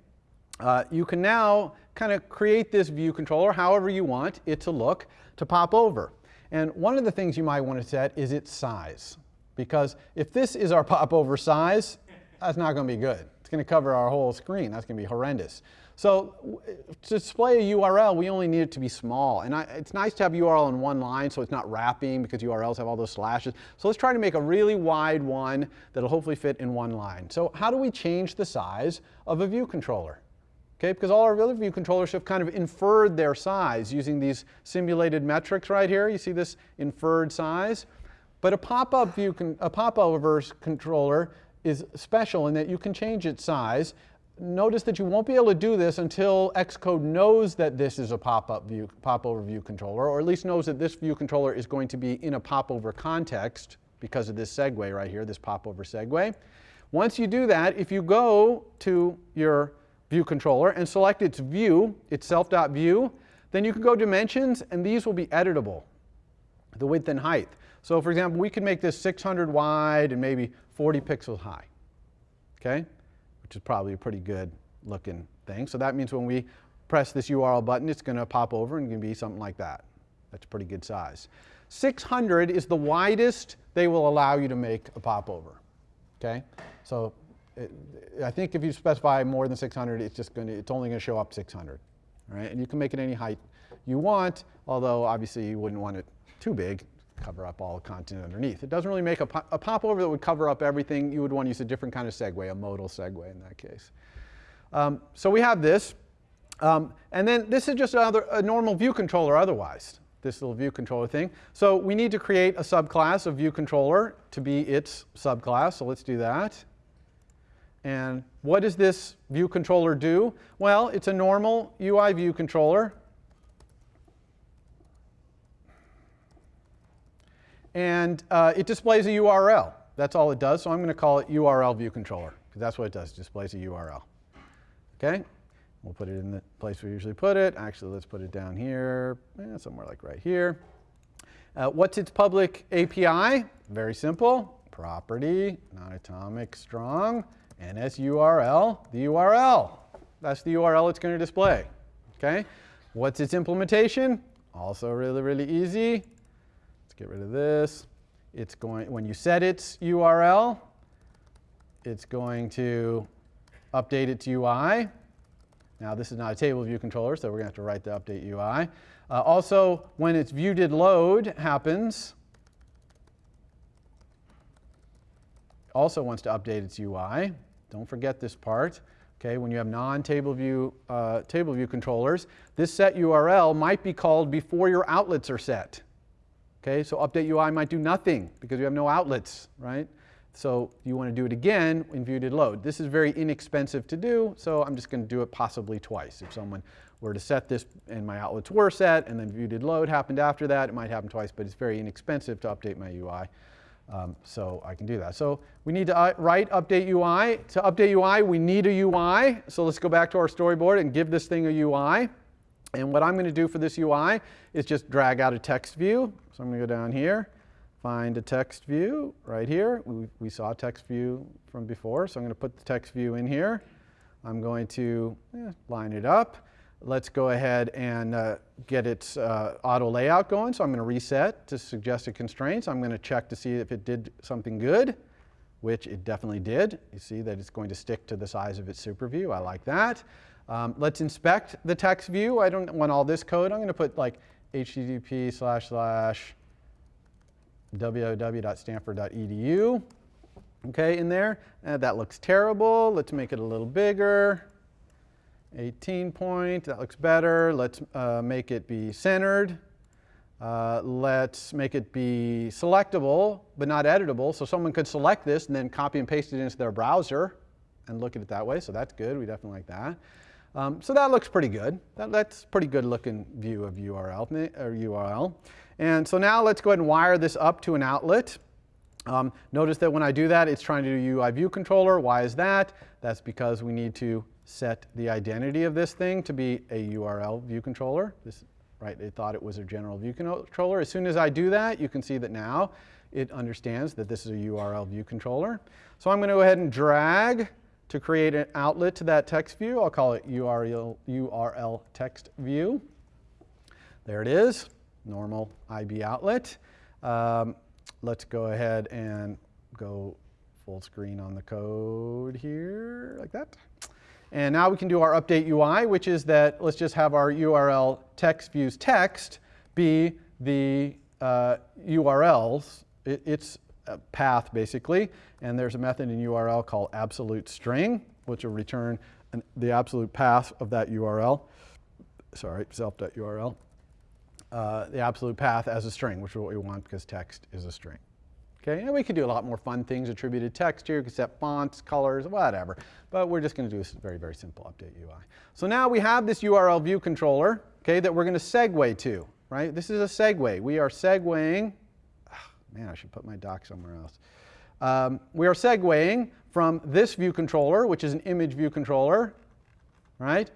uh, you can now kind of create this view controller however you want it to look to pop over. And one of the things you might want to set is its size. Because if this is our popover size, that's not going to be good. It's going to cover our whole screen. That's going to be horrendous. So to display a URL, we only need it to be small. And I, it's nice to have URL in one line so it's not wrapping because URLs have all those slashes. So let's try to make a really wide one that'll hopefully fit in one line. So how do we change the size of a view controller? Okay, because all our other view controllers have kind of inferred their size using these simulated metrics right here. You see this inferred size? But a pop-up view, a pop-over controller is special in that you can change its size. Notice that you won't be able to do this until Xcode knows that this is a pop-up view, pop-over view controller, or at least knows that this view controller is going to be in a pop-over context because of this segue right here, this pop-over segue. Once you do that, if you go to your view controller and select its view, its self.view, then you can go dimensions, and these will be editable, the width and height. So for example, we could make this 600 wide and maybe 40 pixels high, okay? Which is probably a pretty good looking thing. So that means when we press this URL button, it's going to pop over and can be something like that. That's a pretty good size. 600 is the widest they will allow you to make a popover, okay? So it, I think if you specify more than 600, it's just going to, it's only going to show up 600. all right? And you can make it any height you want, although obviously you wouldn't want it too big, cover up all the content underneath. It doesn't really make a, po- a popover that would cover up everything. You would want to use a different kind of segue, a modal segue in that case. Um, so we have this. Um, and then this is just another, a normal view controller otherwise, this little view controller thing. So we need to create a subclass of view controller to be its subclass. So let's do that. And what does this view controller do? Well, it's a normal UI view controller. And uh, it displays a URL. That's all it does. So I'm going to call it URL view controller because that's what it does. It displays a URL. Okay? We'll put it in the place we usually put it. Actually, let's put it down here, eh, somewhere like right here. Uh, what's its public API? Very simple. Property, non-atomic strong, NSURL, the URL. That's the URL it's going to display. Okay? What's its implementation? Also really, really easy. Let's get rid of this. It's going, when you set its URL, it's going to update its UI. Now this is not a table view controller, so we're going to have to write the update UI. Uh, also, when its view did load happens, also wants to update its UI. Don't forget this part. Okay, when you have non-table view uh, table view controllers, this set URL might be called before your outlets are set. Okay, so update UI might do nothing because you have no outlets, right? So you want to do it again when view did load. This is very inexpensive to do, so I'm just going to do it possibly twice. If someone were to set this and my outlets were set and then view did load happened after that, it might happen twice, but it's very inexpensive to update my UI. Um, so I can do that. So we need to uh, write update UI. To update UI, we need a UI. So let's go back to our storyboard and give this thing a UI. And what I'm going to do for this UI is just drag out a text view. So I'm going to go down here, find a text view right here. We, we saw a text view from before, so I'm going to put the text view in here. I'm going to eh, line it up. Let's go ahead and uh, get its uh, auto layout going. So I'm going to reset to suggested constraints. I'm going to check to see if it did something good, which it definitely did. You see that it's going to stick to the size of its super view. I like that. Um, let's inspect the text view. I don't want all this code. I'm going to put like http slash slash www.stanford.edu okay, in there. Uh, that looks terrible. Let's make it a little bigger. 18 point, that looks better. Let's uh, make it be centered. Uh, let's make it be selectable, but not editable. So someone could select this and then copy and paste it into their browser and look at it that way. So that's good. We definitely like that. Um, so that looks pretty good. That, that's pretty good looking view of URL, or URL. And so now let's go ahead and wire this up to an outlet. Um, notice that when I do that, it's trying to do UI view controller. Why is that? That's because we need to set the identity of this thing to be a URL view controller. This, right, it thought it was a general view controller. As soon as I do that, you can see that now it understands that this is a URL view controller. So I'm going to go ahead and drag to create an outlet to that text view. I'll call it URL, URL text view. There it is, normal IB outlet. Um, let's go ahead and go full screen on the code here, like that. And now we can do our update UI, which is that let's just have our URL text views text be the uh, URLs. It, it's path basically, and there's a method in URL called absolute string, which will return an, the absolute path of that URL. Sorry, self.url. Uh, the absolute path as a string, which is what we want because text is a string. Okay, and we could do a lot more fun things, attributed text here, you set fonts, colors, whatever. But we're just going to do a very, very simple update UI. So now we have this URL view controller, okay, that we're going to segue to, right? This is a segue. We are segueing, man, I should put my dock somewhere else. Um, we are segueing from this view controller, which is an image view controller, right,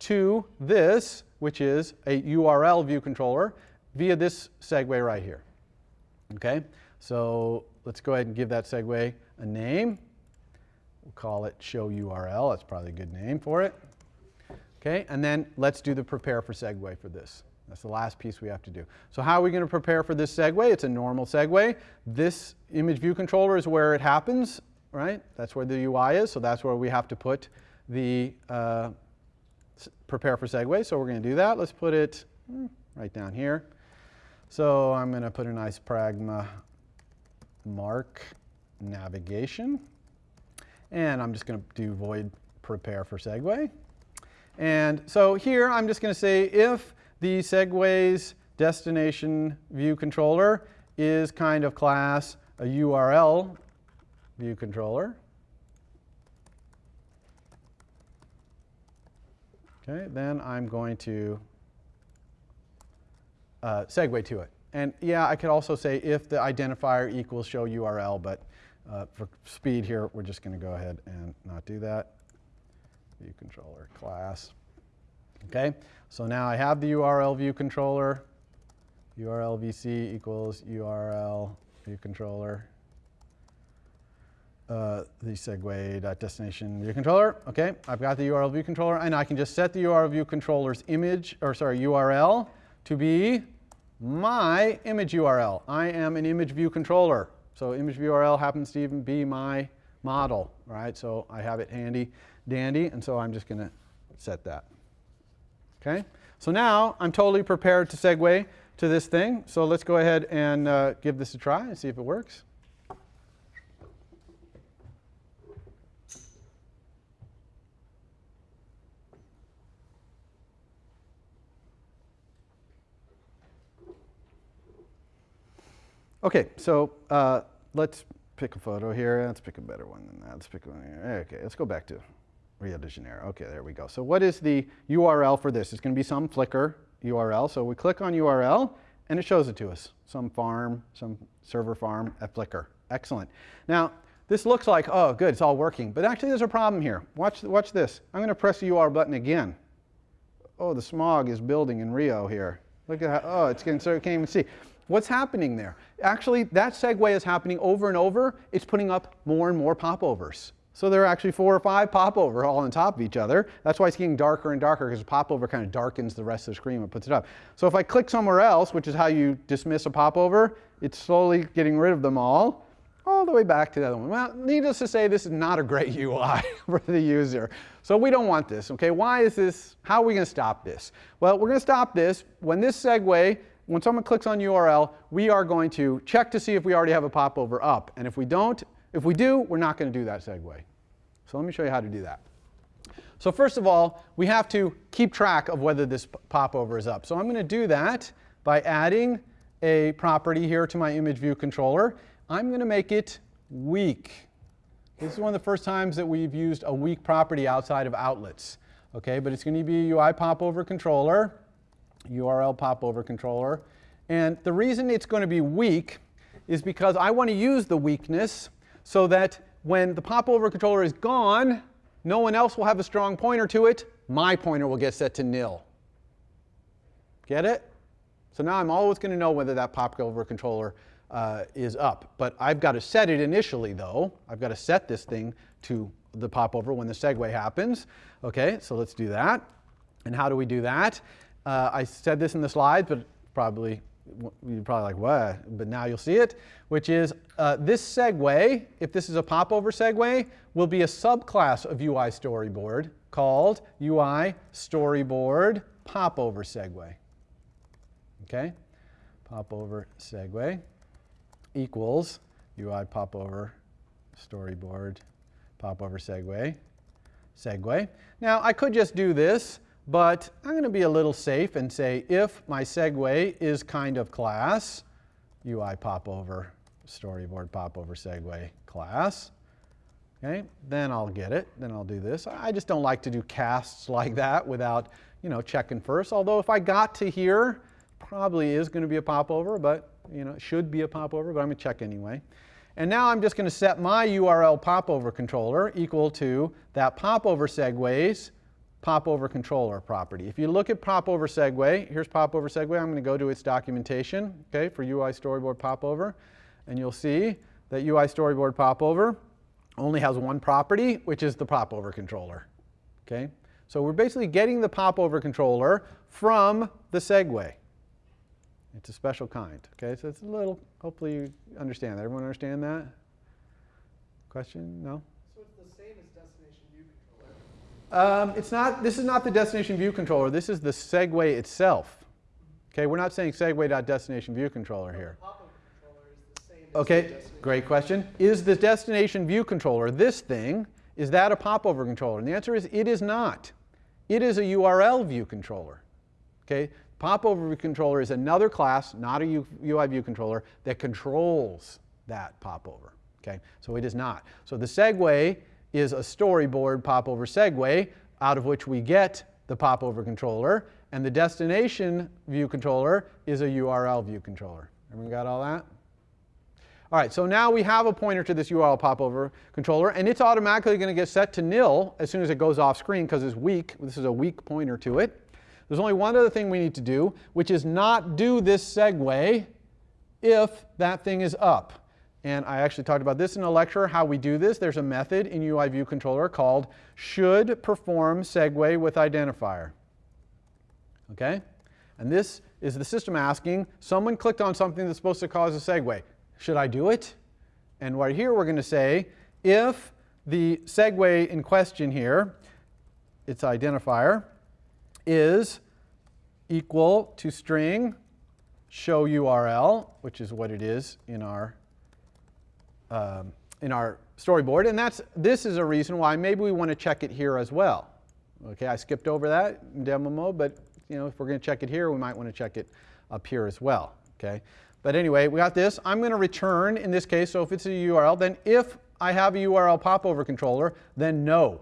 to this, which is a URL view controller, via this segue right here, okay? So let's go ahead and give that segue a name. We'll call it show URL. That's probably a good name for it. Okay, and then let's do the prepare for segue for this. That's the last piece we have to do. So how are we going to prepare for this segue? It's a normal segue. This image view controller is where it happens, right? That's where the UI is, so that's where we have to put the uh, prepare for segue, so we're going to do that. Let's put it mm, right down here. So I'm going to put a nice pragma mark navigation. And I'm just going to do void prepare for segue. And so here I'm just going to say if the segue's destination view controller is kind of class a URL view controller. Okay, then I'm going to uh, segue to it. And yeah, I could also say if the identifier equals show URL, but uh, for speed here, we're just going to go ahead and not do that. View controller class. Okay, so now I have the URL view controller. URL VC equals URL view controller. Uh, the segue destination view controller. Okay, I've got the URL view controller, and I can just set the URL view controller's image, or sorry, URL to be my image URL. I am an image view controller. So image URL happens to even be my model, right? So I have it handy dandy, and so I'm just going to set that. Okay, so now I'm totally prepared to segue to this thing. So let's go ahead and uh, give this a try and see if it works. Okay, so uh, let's pick a photo here. Let's pick a better one than that. Let's pick one here. Okay, let's go back to Rio de Janeiro. Okay, there we go. So what is the URL for this? It's going to be some Flickr URL. So we click on URL, and it shows it to us. Some farm, some server farm at Flickr. Excellent. Now, this looks like, oh, good, it's all working. But actually, there's a problem here. Watch, watch this. I'm going to press the URL button again. Oh, the smog is building in Rio here. Look at how, oh, it's getting, so you can't even see. What's happening there? Actually, that segue is happening over and over. It's putting up more and more popovers. So there are actually four or five popover all on top of each other. That's why it's getting darker and darker because popover kind of darkens the rest of the screen and puts it up. So if I click somewhere else, which is how you dismiss a popover, it's slowly getting rid of them all, all the way back to the other one. Well, needless to say, this is not a great UI for the user. So we don't want this, okay? Why is this, how are we gonna stop this? Well, we're gonna stop this when this segue, when someone clicks on URL, we are going to check to see if we already have a popover up. And if we don't, if we do, we're not going to do that segue. So let me show you how to do that. So first of all, we have to keep track of whether this popover is up. So I'm going to do that by adding a property here to my image view controller. I'm going to make it weak. This is one of the first times that we've used a weak property outside of outlets. Okay, but it's going to be a UI popover controller, URL popover controller. And the reason it's going to be weak is because I want to use the weakness so that when the popover controller is gone, no one else will have a strong pointer to it. My pointer will get set to nil. Get it? So now I'm always going to know whether that popover controller uh, is up. But I've got to set it initially, though. I've got to set this thing to the popover when the segue happens. Okay, so let's do that. And how do we do that? Uh, I said this in the slides, but probably you're probably like, what? But now you'll see it, which is uh, this segue, if this is a popover segue, will be a subclass of UI storyboard called UI storyboard popover segue. Okay? Popover segue equals UI popover storyboard popover segue segue. Now I could just do this but I'm going to be a little safe and say if my segue is kind of class, UI popover, storyboard popover segue class, okay, then I'll get it. Then I'll do this. I just don't like to do casts like that without, you know, checking first. Although if I got to here, probably is going to be a popover, but, you know, it should be a popover, but I'm going to check anyway. And now I'm just going to set my URL popover controller equal to that popover segues popover controller property. If you look at popover segue, here's popover segue. I'm going to go to its documentation, okay, for UI storyboard popover, and you'll see that UI storyboard popover only has one property, which is the popover controller. Okay, so we're basically getting the popover controller from the segue. It's a special kind. Okay, so it's a little. Hopefully you understand that. Everyone understand that? Question? No. So it's the same as destination view controller. Um, it's not, this is not the destination view controller. This is the segue itself. Okay, we're not saying segue.destination view controller here. Pop-up controller is the same as the Okay, great question. Is the destination view controller, this thing, is that a popover controller? And the answer is it is not. It is a URL view controller. Okay, popover view controller is another class, not a U- UI view controller, that controls that popover. Okay, so it is not. So the segue is a storyboard popover segue out of which we get the popover controller, and the destination view controller is a URL view controller. Everyone got all that? All right, so now we have a pointer to this URL popover controller, and it's automatically going to get set to nil as soon as it goes off screen because it's weak. This is a weak pointer to it. There's only one other thing we need to do, which is not do this segue if that thing is up. And I actually talked about this in a lecture, how we do this. There's a method in UI View Controller called should perform segue with identifier. Okay? And this is the system asking, someone clicked on something that's supposed to cause a segue. Should I do it? And right here we're going to say, if the segue in question here, its identifier, is equal to string show URL, which is what it is in our um, in our storyboard, and that's this is a reason why maybe we want to check it here as well. Okay, I skipped over that in demo mode, but you know if we're going to check it here, we might want to check it up here as well. Okay, but anyway, we got this. I'm going to return in this case. So if it's a URL, then if I have a URL popover controller, then no,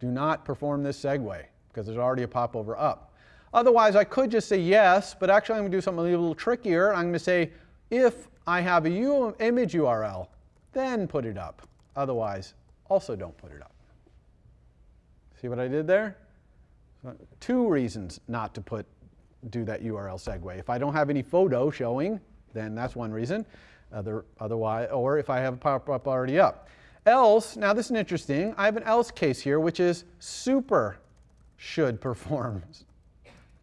do not perform this segue because there's already a popover up. Otherwise, I could just say yes, but actually I'm going to do something a little trickier. I'm going to say if I have a U image URL, then put it up. Otherwise, also don't put it up. See what I did there? Two reasons not to put do that URL segue. If I don't have any photo showing, then that's one reason. Other, otherwise, or if I have a pop-up already up. Else, now this is interesting. I have an else case here, which is super should perform.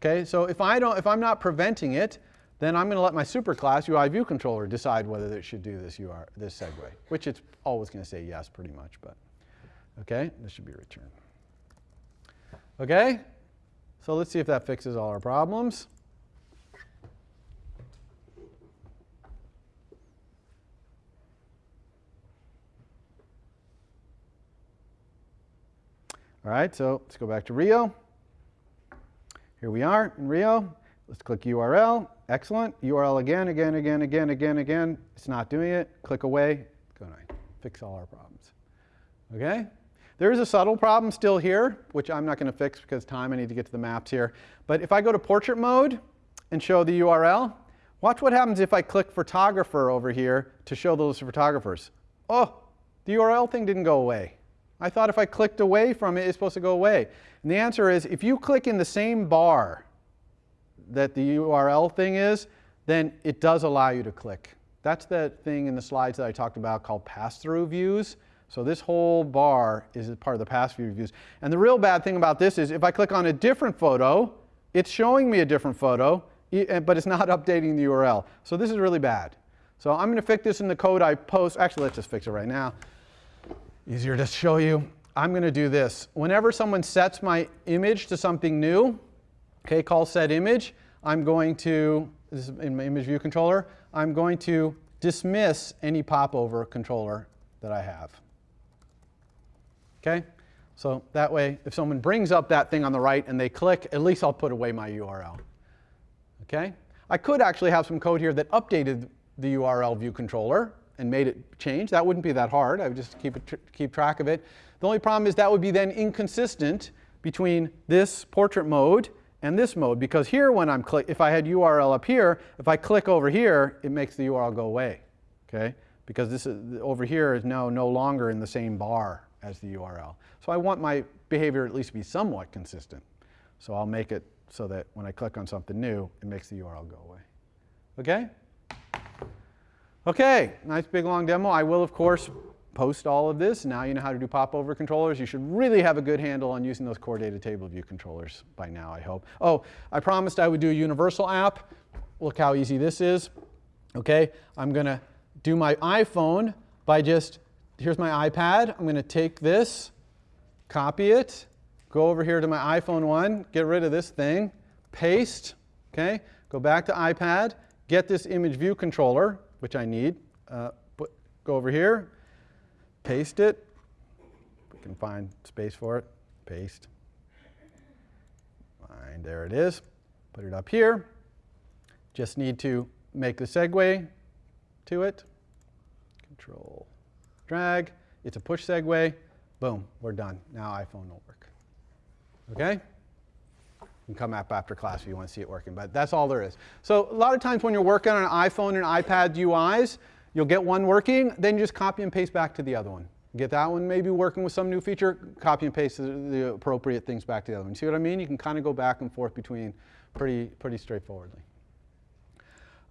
Okay, so if I don't, if I'm not preventing it, then I'm going to let my superclass UI view controller decide whether it should do this UR, this segue, which it's always going to say yes pretty much, but okay, this should be returned. Okay, so let's see if that fixes all our problems. All right, so let's go back to Rio. Here we are in Rio. Let's click URL. Excellent. URL again, again, again, again, again, again. It's not doing it. Click away. It's Going to fix all our problems. Okay? There is a subtle problem still here, which I'm not going to fix because time. I need to get to the maps here. But if I go to portrait mode and show the URL, watch what happens if I click photographer over here to show those photographers. Oh, the URL thing didn't go away. I thought if I clicked away from it, it's supposed to go away. And the answer is if you click in the same bar that the URL thing is, then it does allow you to click. That's that thing in the slides that I talked about called pass-through views. So this whole bar is part of the pass-through views. And the real bad thing about this is if I click on a different photo, it's showing me a different photo, eh, but it's not updating the URL. So this is really bad. So I'm going to fix this in the code I post. Actually, let's just fix it right now. Easier to show you. I'm going to do this. Whenever someone sets my image to something new, okay, call set image, I'm going to, this is in my image view controller, I'm going to dismiss any popover controller that I have. Okay? So that way, if someone brings up that thing on the right and they click, at least I'll put away my URL. Okay? I could actually have some code here that updated the URL view controller and made it change. That wouldn't be that hard. I would just keep, tr keep track of it. The only problem is that would be then inconsistent between this portrait mode and this mode because here when I'm click, if I had URL up here, if I click over here, it makes the URL go away, okay? Because this is, over here is now no longer in the same bar as the URL. So I want my behavior at least to be somewhat consistent. So I'll make it so that when I click on something new, it makes the URL go away. Okay? Okay, nice big long demo. I will, of course, post all of this. Now you know how to do popover controllers. You should really have a good handle on using those core data table view controllers by now, I hope. Oh, I promised I would do a universal app. Look how easy this is. Okay, I'm going to do my iPhone by just, here's my iPad. I'm going to take this, copy it, go over here to my iPhone 1, get rid of this thing, paste, okay? Go back to iPad, get this image view controller, which I need, uh, go over here, paste it, we can find space for it, paste. Fine, there it is. Put it up here. Just need to make the segue to it. Control, drag. It's a push segue. Boom, we're done. Now iPhone will work. Okay? You can come up after class if you want to see it working, but that's all there is. So a lot of times when you're working on an iPhone and iPad UIs, you'll get one working, then you just copy and paste back to the other one. Get that one maybe working with some new feature, copy and paste the, appropriate things back to the other one. See what I mean? You can kind of go back and forth between pretty, pretty straightforwardly.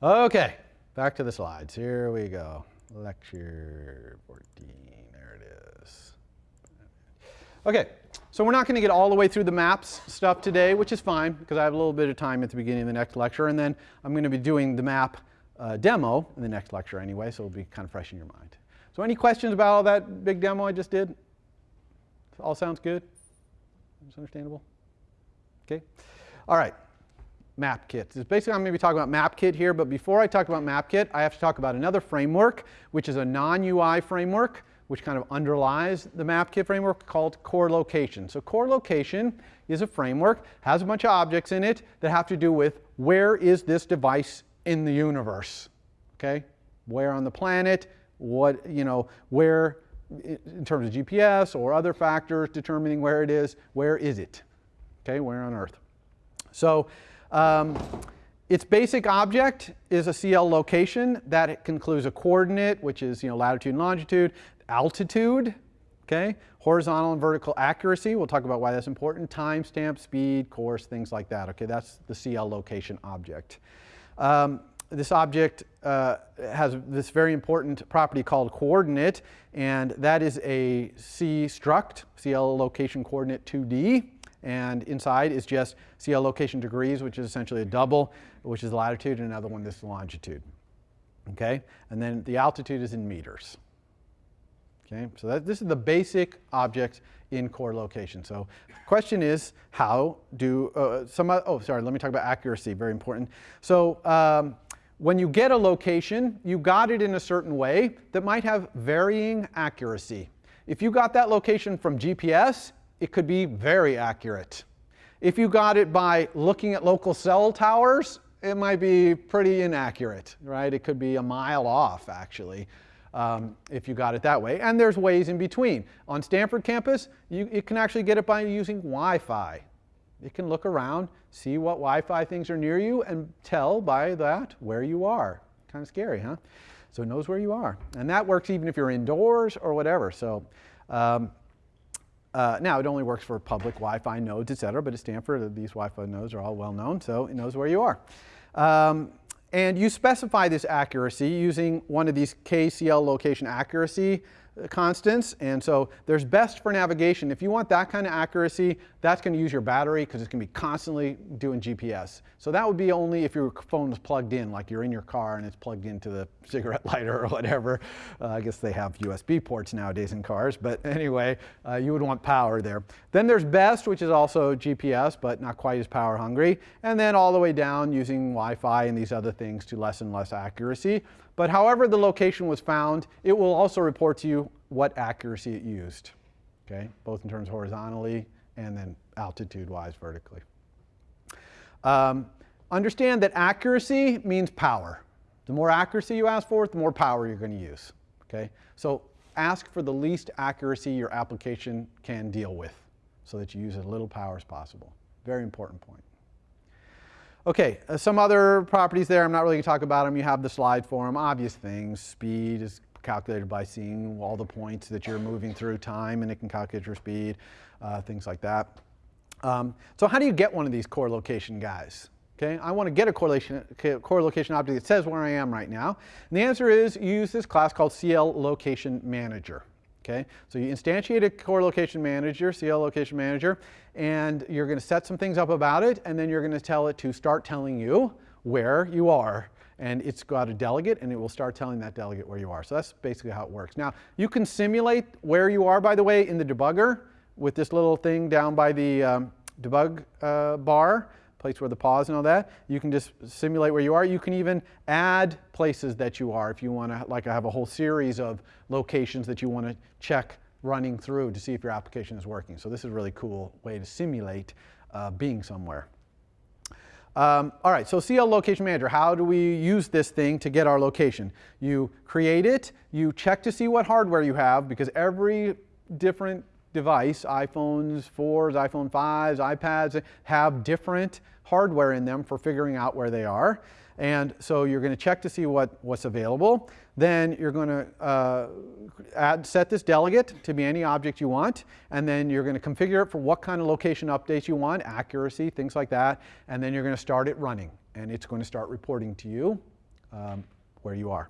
Okay, back to the slides. Here we go. Lecture 14, there it is. Okay, so we're not going to get all the way through the maps stuff today, which is fine because I have a little bit of time at the beginning of the next lecture, and then I'm going to be doing the map uh, demo in the next lecture anyway, so it'll be kind of fresh in your mind. So any questions about all that big demo I just did? All sounds good? It's understandable? Okay. All right. MapKit. So basically, I'm going to be talking about MapKit here, but before I talk about MapKit, I have to talk about another framework, which is a non-UI framework, which kind of underlies the MapKit framework called Core Location. So Core Location is a framework, has a bunch of objects in it that have to do with where is this device in the universe, okay? Where on the planet, what, you know, where, in terms of GPS or other factors determining where it is, where is it? Okay, where on Earth? So um, its basic object is a CL location that includes a coordinate, which is you know, latitude and longitude, altitude, okay, horizontal and vertical accuracy, we'll talk about why that's important, timestamp, speed, course, things like that, okay, that's the CL location object. Um, this object uh, has this very important property called coordinate, and that is a C struct, CL location coordinate 2D, and inside is just CL location degrees, which is essentially a double, which is latitude, and another one is longitude. Okay, and then the altitude is in meters. Okay, so that, this is the basic object in core location. So question is, how do uh, some, oh, sorry, let me talk about accuracy, very important. So um, when you get a location, you got it in a certain way that might have varying accuracy. If you got that location from GPS, it could be very accurate. If you got it by looking at local cell towers, it might be pretty inaccurate, right? It could be a mile off, actually um, if you got it that way. And there's ways in between. On Stanford campus, you, you can actually get it by using Wi-Fi. You can look around, see what Wi-Fi things are near you, and tell by that where you are. Kind of scary, huh? So it knows where you are. And that works even if you're indoors or whatever. So um, uh, now it only works for public Wi-Fi nodes, et cetera, but at Stanford, these Wi-Fi nodes are all well known, so it knows where you are. Um, and you specify this accuracy using one of these KCL location accuracy constants. And so there's best for navigation. If you want that kind of accuracy, that's going to use your battery because it's going to be constantly doing GPS. So that would be only if your phone is plugged in, like you're in your car and it's plugged into the cigarette lighter or whatever. Uh, I guess they have USB ports nowadays in cars. But anyway, uh, you would want power there. Then there's best, which is also GPS, but not quite as power hungry. And then all the way down using Wi-Fi and these other things to less and less accuracy. But however the location was found, it will also report to you what accuracy it used, okay? Both in terms horizontally and then altitude-wise vertically. Um, understand that accuracy means power. The more accuracy you ask for, the more power you're going to use, okay? So ask for the least accuracy your application can deal with so that you use as little power as possible. Very important point. Okay, uh, some other properties there. I'm not really going to talk about them. You have the slide for them. Obvious things. Speed is calculated by seeing all the points that you're moving through time, and it can calculate your speed, uh, things like that. Um, so how do you get one of these core location guys? Okay, I want to get a correlation, core location object that says where I am right now. And the answer is use this class called CL Location Manager. Okay, so you instantiate a core location manager, CL location manager, and you're going to set some things up about it, and then you're going to tell it to start telling you where you are. And it's got a delegate, and it will start telling that delegate where you are. So that's basically how it works. Now, you can simulate where you are, by the way, in the debugger with this little thing down by the um, debug uh, bar, place where the pause and all that. You can just simulate where you are. You can even add places that you are if you want to, like I have a whole series of locations that you want to check running through to see if your application is working. So this is a really cool way to simulate uh, being somewhere. Um, all right, so CL Location Manager, how do we use this thing to get our location? You create it, you check to see what hardware you have because every different device, iPhones 4s, iPhone 5s, iPads, have different hardware in them for figuring out where they are. And so you're going to check to see what, what's available. Then you're going to uh, add, set this delegate to be any object you want. And then you're going to configure it for what kind of location updates you want, accuracy, things like that. And then you're going to start it running. And it's going to start reporting to you um, where you are.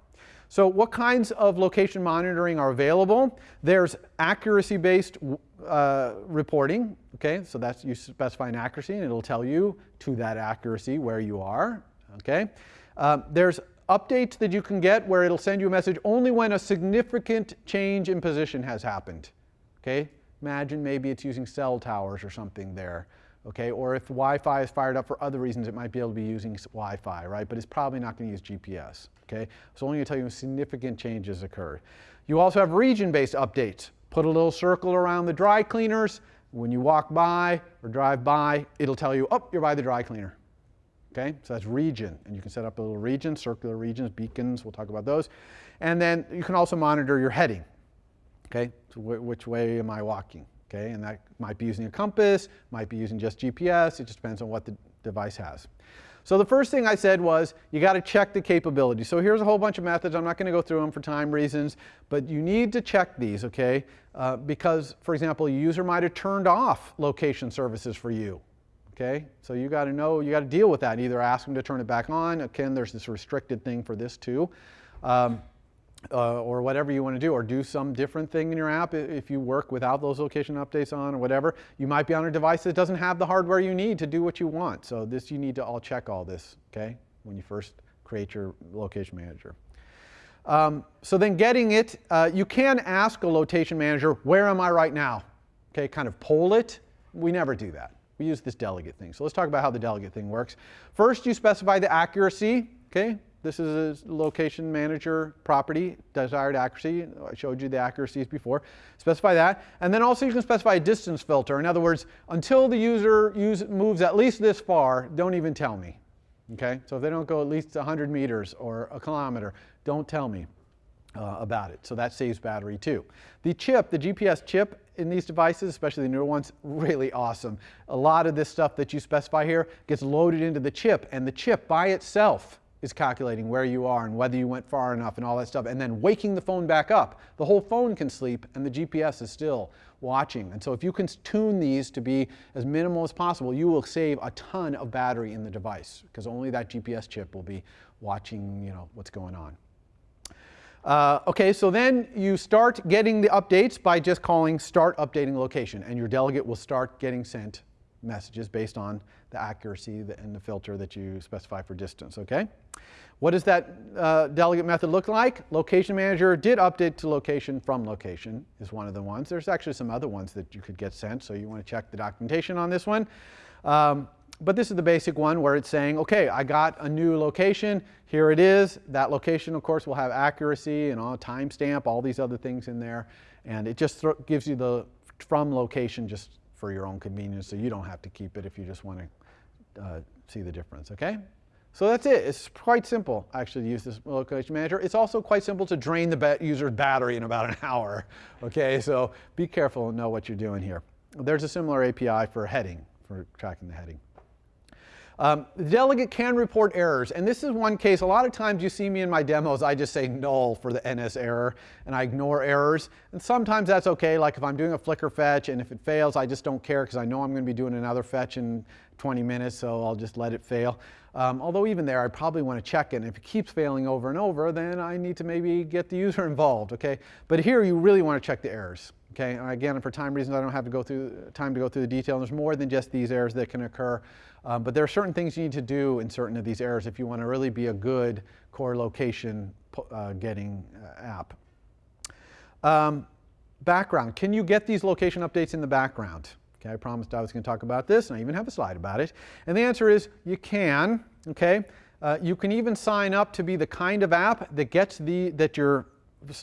So what kinds of location monitoring are available? There's accuracy-based uh, reporting, okay? So that's, you specify an accuracy and it'll tell you to that accuracy where you are, okay? Um, there's updates that you can get where it'll send you a message only when a significant change in position has happened, okay? Imagine maybe it's using cell towers or something there okay? Or if Wi-Fi is fired up for other reasons, it might be able to be using Wi-Fi, right? But it's probably not going to use GPS, okay? It's only tell you when significant changes occurred. You also have region-based updates. Put a little circle around the dry cleaners. When you walk by or drive by, it'll tell you, oh, you're by the dry cleaner. Okay, so that's region, and you can set up a little region, circular regions, beacons, we'll talk about those. And then you can also monitor your heading. Okay, so which way am I walking? Okay, and that might be using a compass, might be using just GPS, it just depends on what the device has. So the first thing I said was you got to check the capability. So here's a whole bunch of methods. I'm not going to go through them for time reasons, but you need to check these, okay? Uh, because, for example, a user might have turned off location services for you, okay? So you got to know, you got to deal with that. Either ask them to turn it back on. Again, there's this restricted thing for this too. Um, uh, or whatever you want to do, or do some different thing in your app if you work without those location updates on or whatever. You might be on a device that doesn't have the hardware you need to do what you want. So this, you need to all check all this, okay, when you first create your location manager. Um, so then getting it, uh, you can ask a location manager, where am I right now? Okay, kind of poll it. We never do that. We use this delegate thing. So let's talk about how the delegate thing works. First, you specify the accuracy, okay? This is a location manager property, desired accuracy. I showed you the accuracies before. Specify that. And then also you can specify a distance filter. In other words, until the user use, moves at least this far, don't even tell me. Okay? So if they don't go at least 100 meters or a kilometer, don't tell me uh, about it. So that saves battery too. The chip, the GPS chip in these devices, especially the newer ones, really awesome. A lot of this stuff that you specify here gets loaded into the chip, and the chip by itself is calculating where you are and whether you went far enough and all that stuff, and then waking the phone back up. The whole phone can sleep and the GPS is still watching. And so if you can tune these to be as minimal as possible, you will save a ton of battery in the device because only that GPS chip will be watching you know, what's going on. Uh, okay, so then you start getting the updates by just calling start updating location and your delegate will start getting sent messages based on the accuracy and the filter that you specify for distance, okay? What does that uh, delegate method look like? Location manager did update to location from location is one of the ones. There's actually some other ones that you could get sent, so you want to check the documentation on this one. Um, but this is the basic one where it's saying, okay, I got a new location, here it is. That location, of course, will have accuracy and all timestamp, all these other things in there. And it just gives you the from location just for your own convenience so you don't have to keep it if you just want to uh, see the difference, okay? So that's it. It's quite simple, actually, to use this location manager. It's also quite simple to drain the user's battery in about an hour, okay? So be careful and know what you're doing here. There's a similar API for heading, for tracking the heading. Um, the delegate can report errors, and this is one case, a lot of times you see me in my demos, I just say null for the NS error, and I ignore errors. And sometimes that's okay, like if I'm doing a Flickr fetch, and if it fails, I just don't care, because I know I'm going to be doing another fetch in 20 minutes, so I'll just let it fail. Um, although even there, I probably want to check it, and if it keeps failing over and over, then I need to maybe get the user involved, okay? But here, you really want to check the errors. Okay, and again, for time reasons, I don't have to go through time to go through the detail. There's more than just these errors that can occur. Um, but there are certain things you need to do in certain of these errors if you want to really be a good core location uh, getting uh, app. Um, background. Can you get these location updates in the background? Okay, I promised I was going to talk about this, and I even have a slide about it. And the answer is you can. Okay, uh, you can even sign up to be the kind of app that gets the that your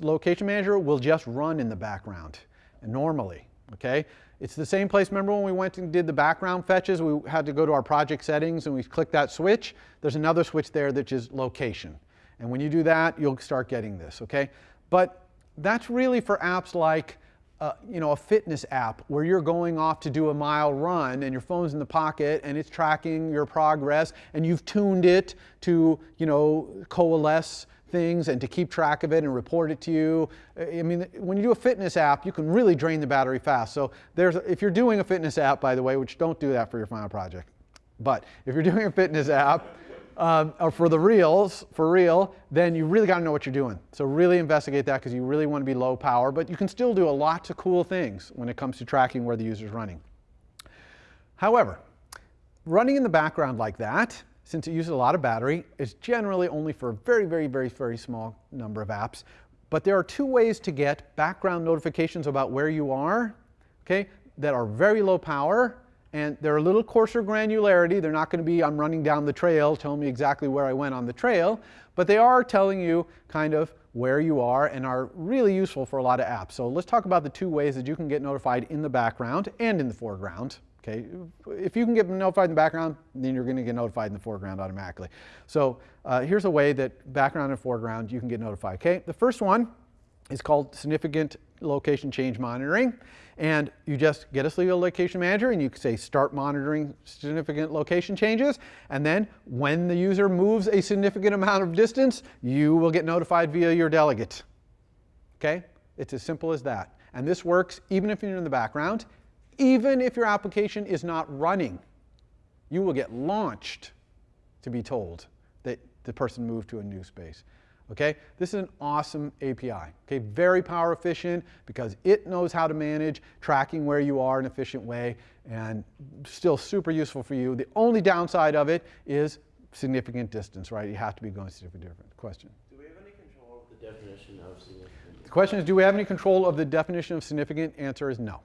location manager will just run in the background normally. Okay, it's the same place. Remember when we went and did the background fetches? We had to go to our project settings and we click that switch. There's another switch there that is just location. And when you do that, you'll start getting this. Okay, but that's really for apps like uh, you know, a fitness app where you're going off to do a mile run and your phone's in the pocket and it's tracking your progress and you've tuned it to, you know, coalesce things and to keep track of it and report it to you. I mean, when you do a fitness app, you can really drain the battery fast. So there's, if you're doing a fitness app, by the way, which don't do that for your final project, but if you're doing a fitness app, um, or for the reals, for real, then you really got to know what you're doing. So really investigate that because you really want to be low power, but you can still do a lot of cool things when it comes to tracking where the user's running. However, running in the background like that, since it uses a lot of battery, is generally only for a very, very, very, very small number of apps. But there are two ways to get background notifications about where you are, okay, that are very low power and they're a little coarser granularity. They're not going to be, I'm running down the trail, telling me exactly where I went on the trail, but they are telling you kind of where you are and are really useful for a lot of apps. So let's talk about the two ways that you can get notified in the background and in the foreground. Okay, if you can get notified in the background, then you're going to get notified in the foreground automatically. So uh, here's a way that background and foreground you can get notified. Okay, the first one is called significant location change monitoring. And you just get a CL location manager and you can say start monitoring significant location changes. And then when the user moves a significant amount of distance, you will get notified via your delegate. Okay? It's as simple as that. And this works even if you're in the background, even if your application is not running. You will get launched to be told that the person moved to a new space. Okay, this is an awesome API. Okay, very power efficient because it knows how to manage tracking where you are in an efficient way and still super useful for you. The only downside of it is significant distance, right? You have to be going to different, different question. Do we have any control of the definition of significant? The question is, do we have any control of the definition of significant? Answer is no.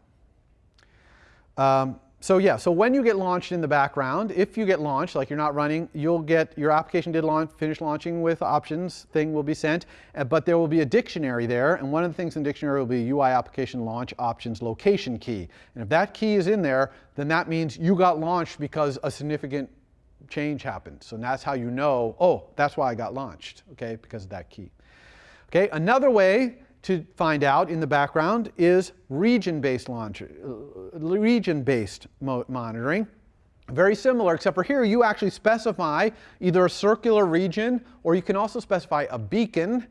Um, so yeah, so when you get launched in the background, if you get launched, like you're not running, you'll get, your application did launch, finish launching with options thing will be sent, uh, but there will be a dictionary there, and one of the things in dictionary will be UI application launch options location key. And if that key is in there, then that means you got launched because a significant change happened. So that's how you know, oh, that's why I got launched, okay, because of that key. Okay, another way to find out in the background is region-based uh, region-based monitoring. Very similar, except for here you actually specify either a circular region or you can also specify a beacon,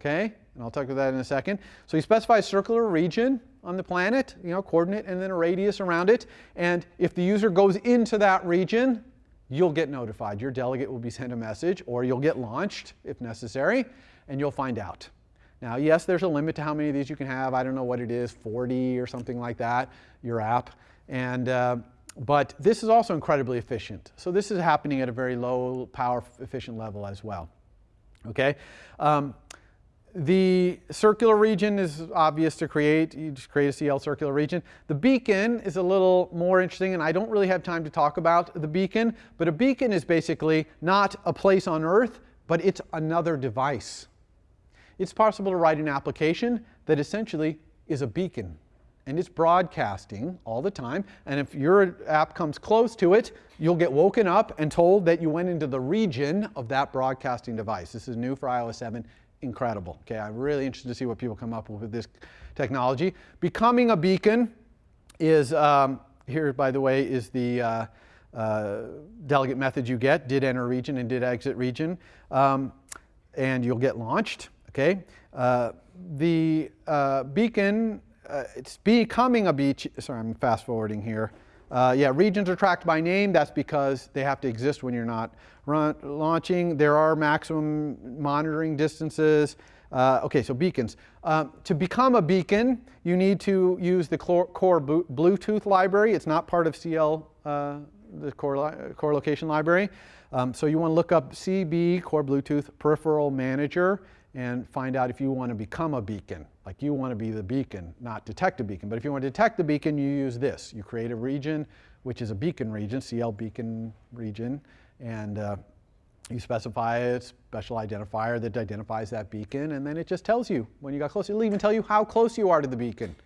okay? And I'll talk about that in a second. So you specify a circular region on the planet, you know, coordinate and then a radius around it. And if the user goes into that region, you'll get notified. Your delegate will be sent a message or you'll get launched if necessary and you'll find out. Now, yes, there's a limit to how many of these you can have. I don't know what it is, 40 or something like that, your app. And, uh, but this is also incredibly efficient. So this is happening at a very low power efficient level as well. Okay. Um, the circular region is obvious to create. You just create a CL circular region. The beacon is a little more interesting, and I don't really have time to talk about the beacon, but a beacon is basically not a place on Earth, but it's another device it's possible to write an application that essentially is a beacon. And it's broadcasting all the time. And if your app comes close to it, you'll get woken up and told that you went into the region of that broadcasting device. This is new for iOS 7. Incredible. Okay, I'm really interested to see what people come up with with this technology. Becoming a beacon is, um, here by the way, is the uh, uh, delegate method you get, did enter region and did exit region. Um, and you'll get launched. Okay, uh, the uh, beacon, uh, it's becoming a beach. Sorry, I'm fast forwarding here. Uh, yeah, regions are tracked by name. That's because they have to exist when you're not launching. There are maximum monitoring distances. Uh, okay, so beacons. Um, to become a beacon, you need to use the core, Bluetooth library. It's not part of CL, uh, the core, core location library. Um, so you want to look up CB, Core Bluetooth Peripheral Manager and find out if you want to become a beacon. Like you want to be the beacon, not detect a beacon. But if you want to detect the beacon, you use this. You create a region, which is a beacon region, CL beacon region, and uh, you specify a special identifier that identifies that beacon, and then it just tells you when you got close. It'll even tell you how close you are to the beacon.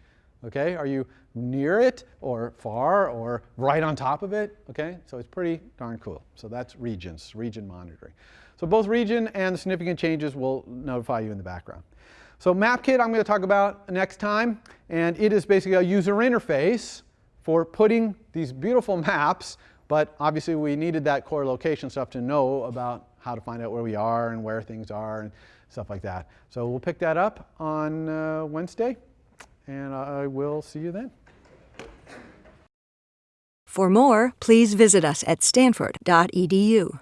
Okay, are you near it or far or right on top of it? Okay, so it's pretty darn cool. So that's regions, region monitoring. So both region and the significant changes will notify you in the background. So MapKit I'm going to talk about next time, and it is basically a user interface for putting these beautiful maps, but obviously we needed that core location stuff to know about how to find out where we are and where things are and stuff like that. So we'll pick that up on uh, Wednesday, and I will see you then. For more, please visit us at stanford.edu.